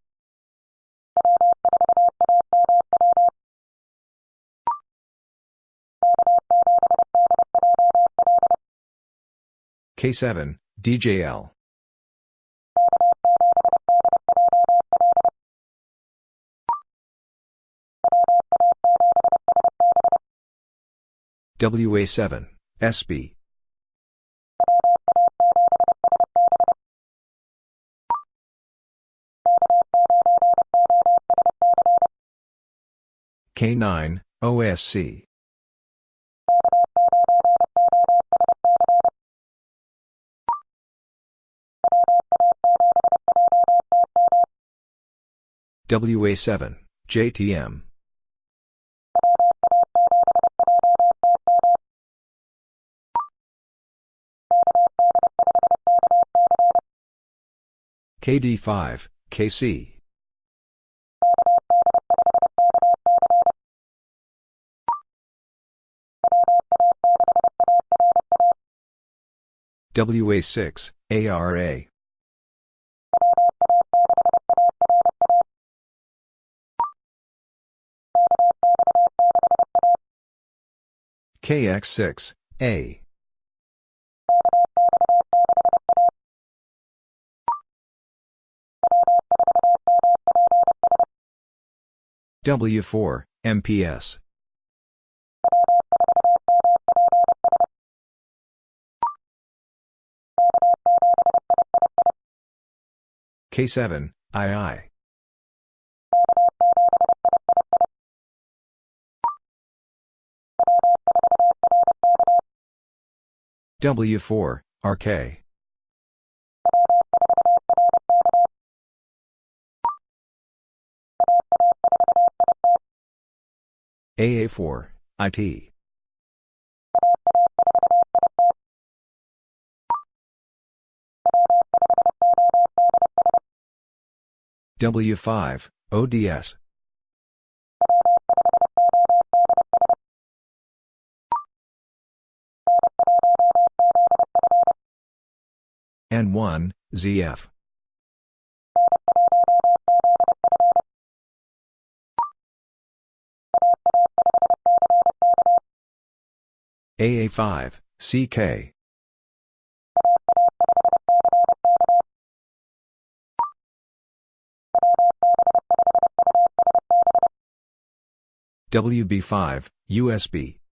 K7, DJL. WA7, SB. K9, OSC. WA7, JTM. KD5, KC. WA6, ARA. KX6, A. W4, MPS. K7, II. W4, RK. AA4, IT. W5, ODS. N1, ZF. AA5, CK. WB5, USB.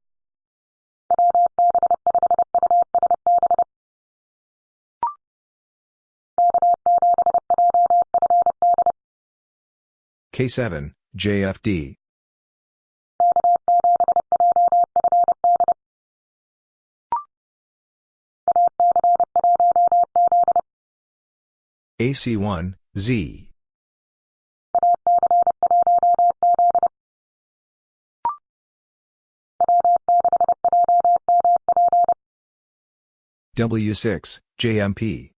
K7, JFD. AC1, Z. W6, JMP.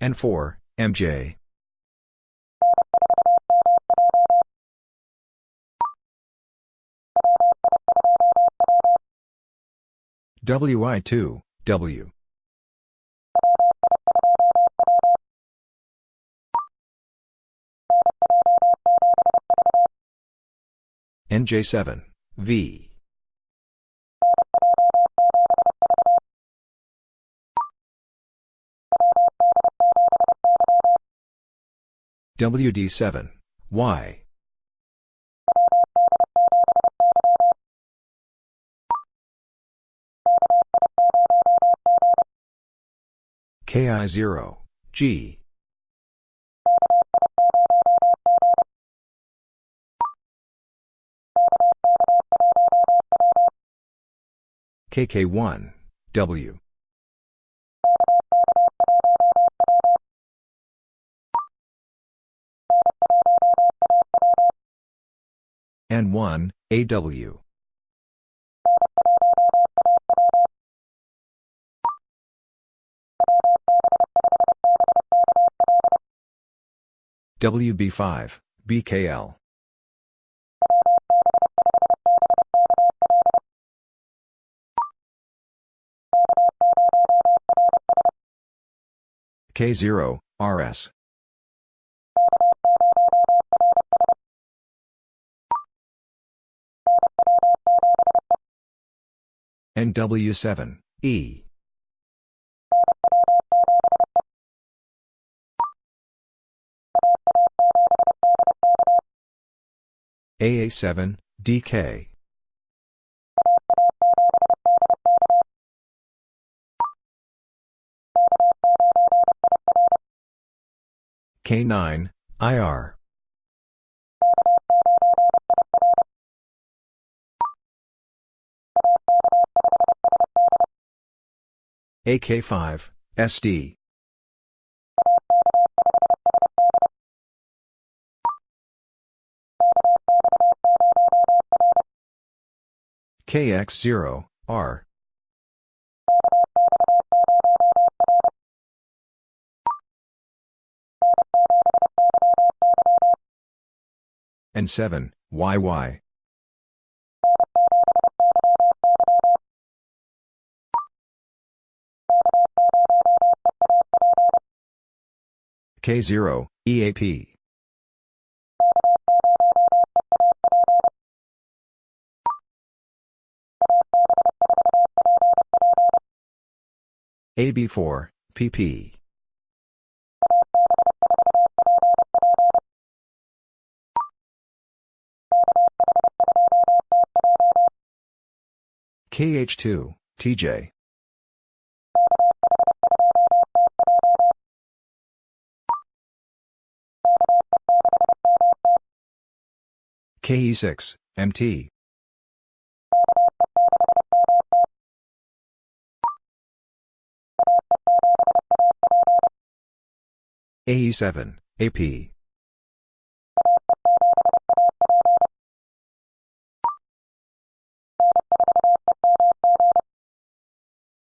N4, MJ. WI2, W. NJ7, V. WD7, Y. KI0, G. KK1, W. N1, AW. WB5, BKL. K0, RS. NW7, E. AA7, DK. K9, IR. AK5, SD. KX0, R. N7, YY. K0, EAP. AB4, PP. KH2, TJ. KE6, MT. AE7, AP.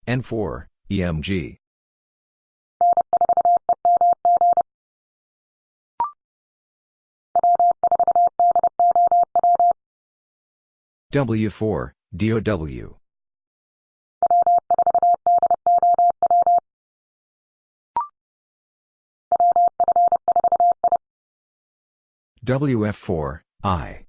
N4, EMG. W4, DOW. WF4, I.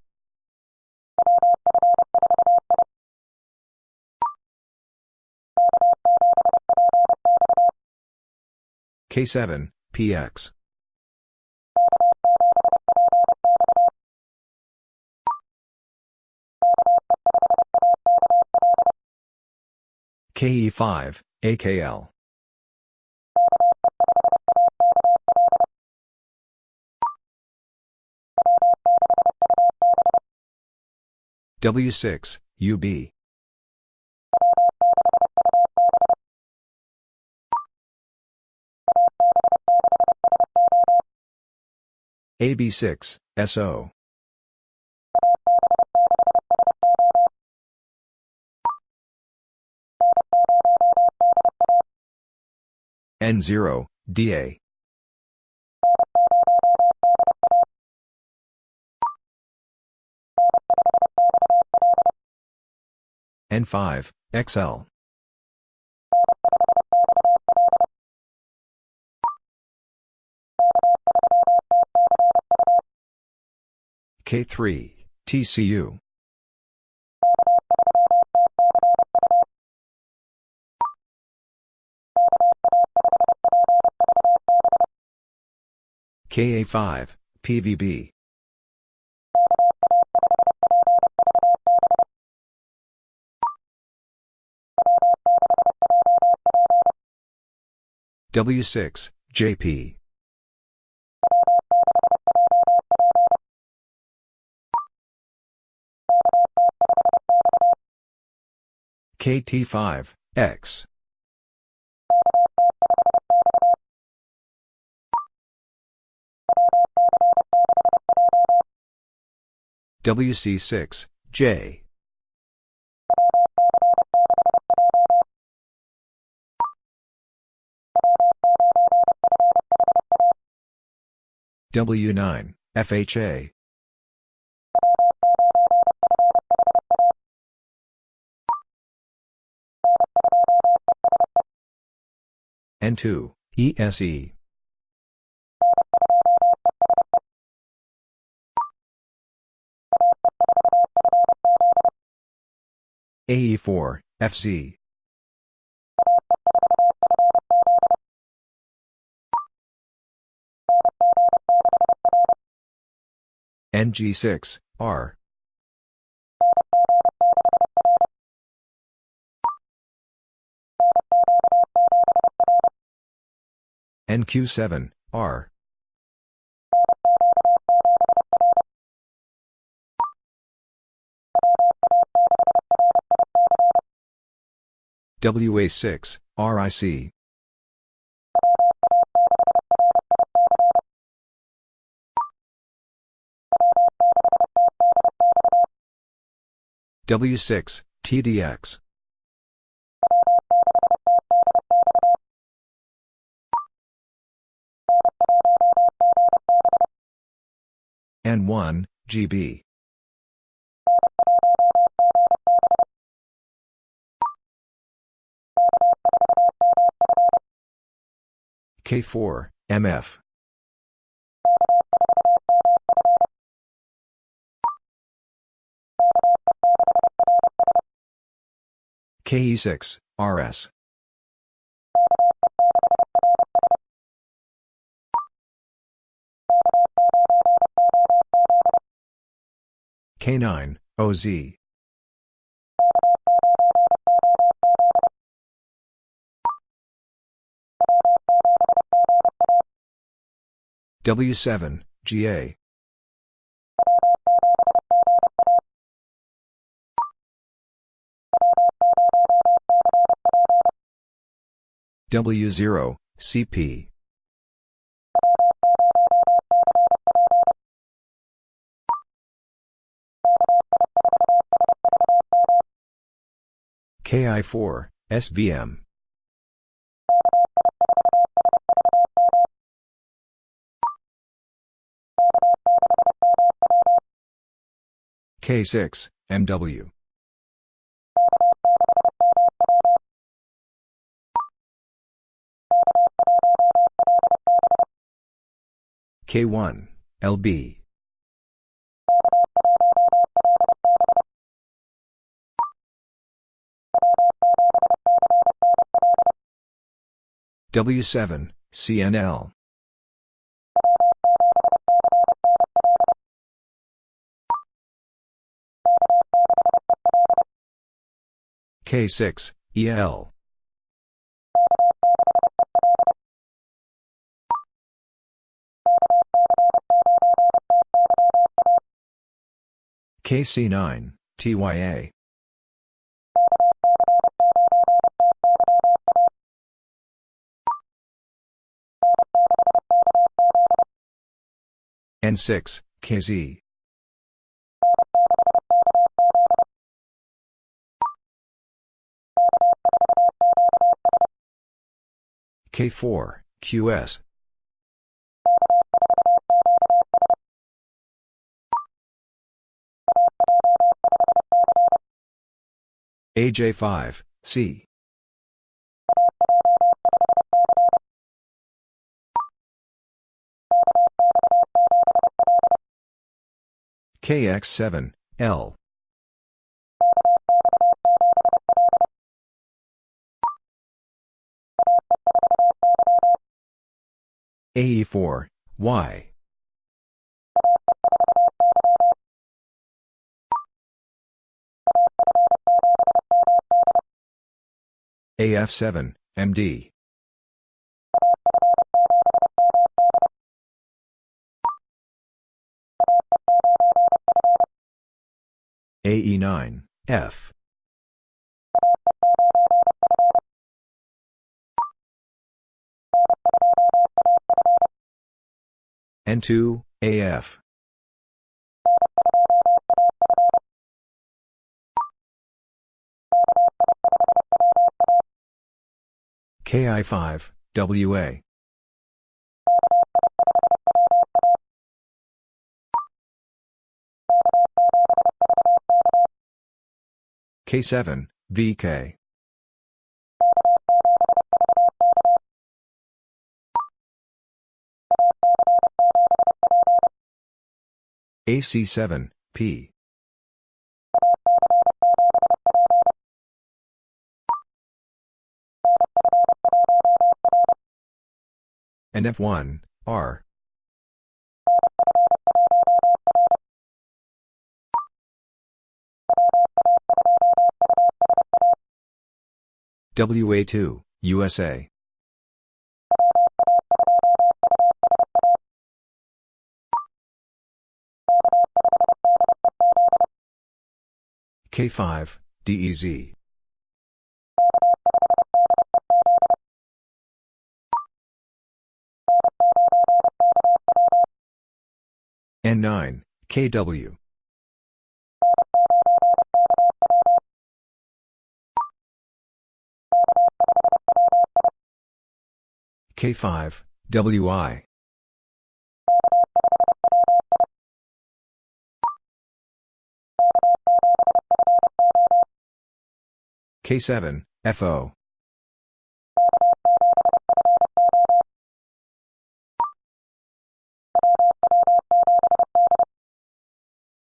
K7, PX. KE5, AKL. W6, UB. AB6, SO. N0, DA. N5, XL. K3, TCU. KA5, PVB. W6, JP. KT5, X. WC6, J. W9, FHA. N2, ESE. AE4, FC. NG6, R. NQ7, R. WA6, RIC. W6, TDX. N1, GB. K4, MF. KE6, RS. K9, OZ. W7, GA. W0, CP. KI4, SVM. K6, MW. K1, LB. W7, CNL. K6, EL. KC9, TYA. N6, KZ. K4, QS. AJ5, C. KX7, L. AE4, Y. AF7, MD. AE9, F. N2, AF. KI5, WA. K7, VK. AC7, P. NF1, R. WA2, USA. K5, DEZ. N9, KW. K5, WI. K7, FO.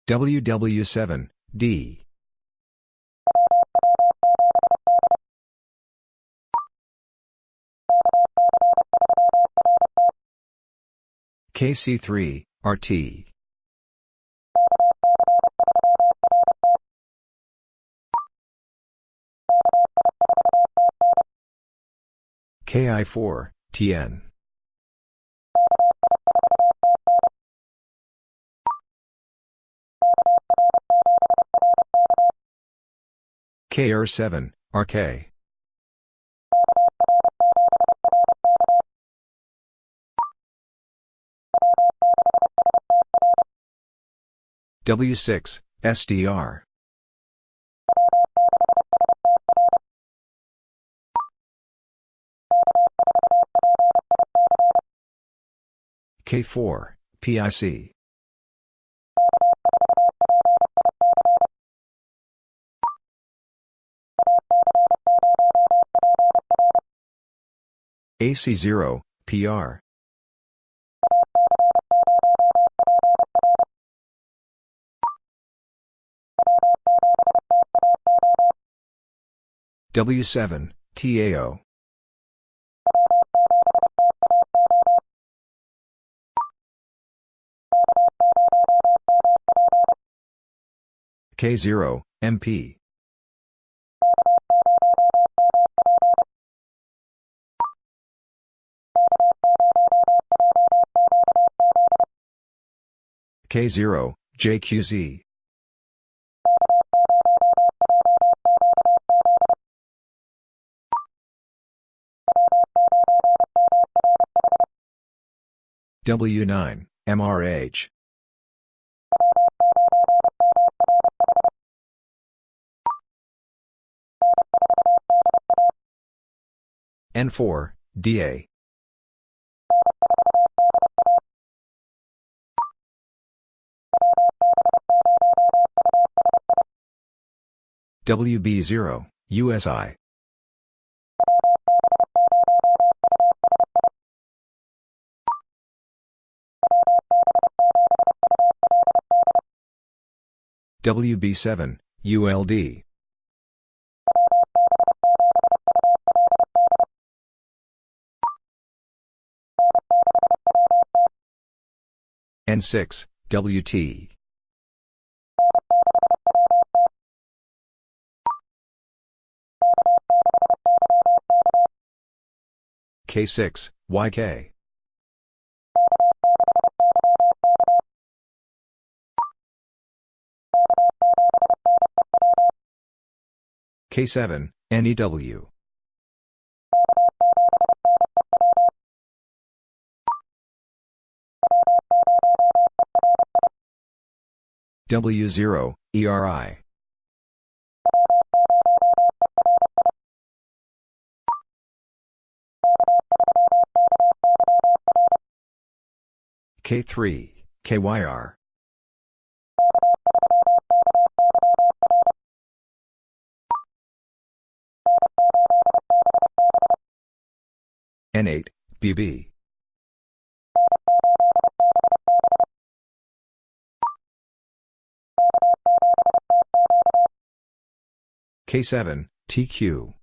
WW7, D. KC3, RT. KI4, TN. KR7, RK. W6, SDR. K4, PIC. AC0, PR. W7, TAO. K0, MP. K0, JQZ. W9, MRH. N4, DA. WB0, USI. WB7, ULD. N6, WT. K6, YK. K7, NEW. W0, ERI. K3, KYR. N8, BB. K7, TQ.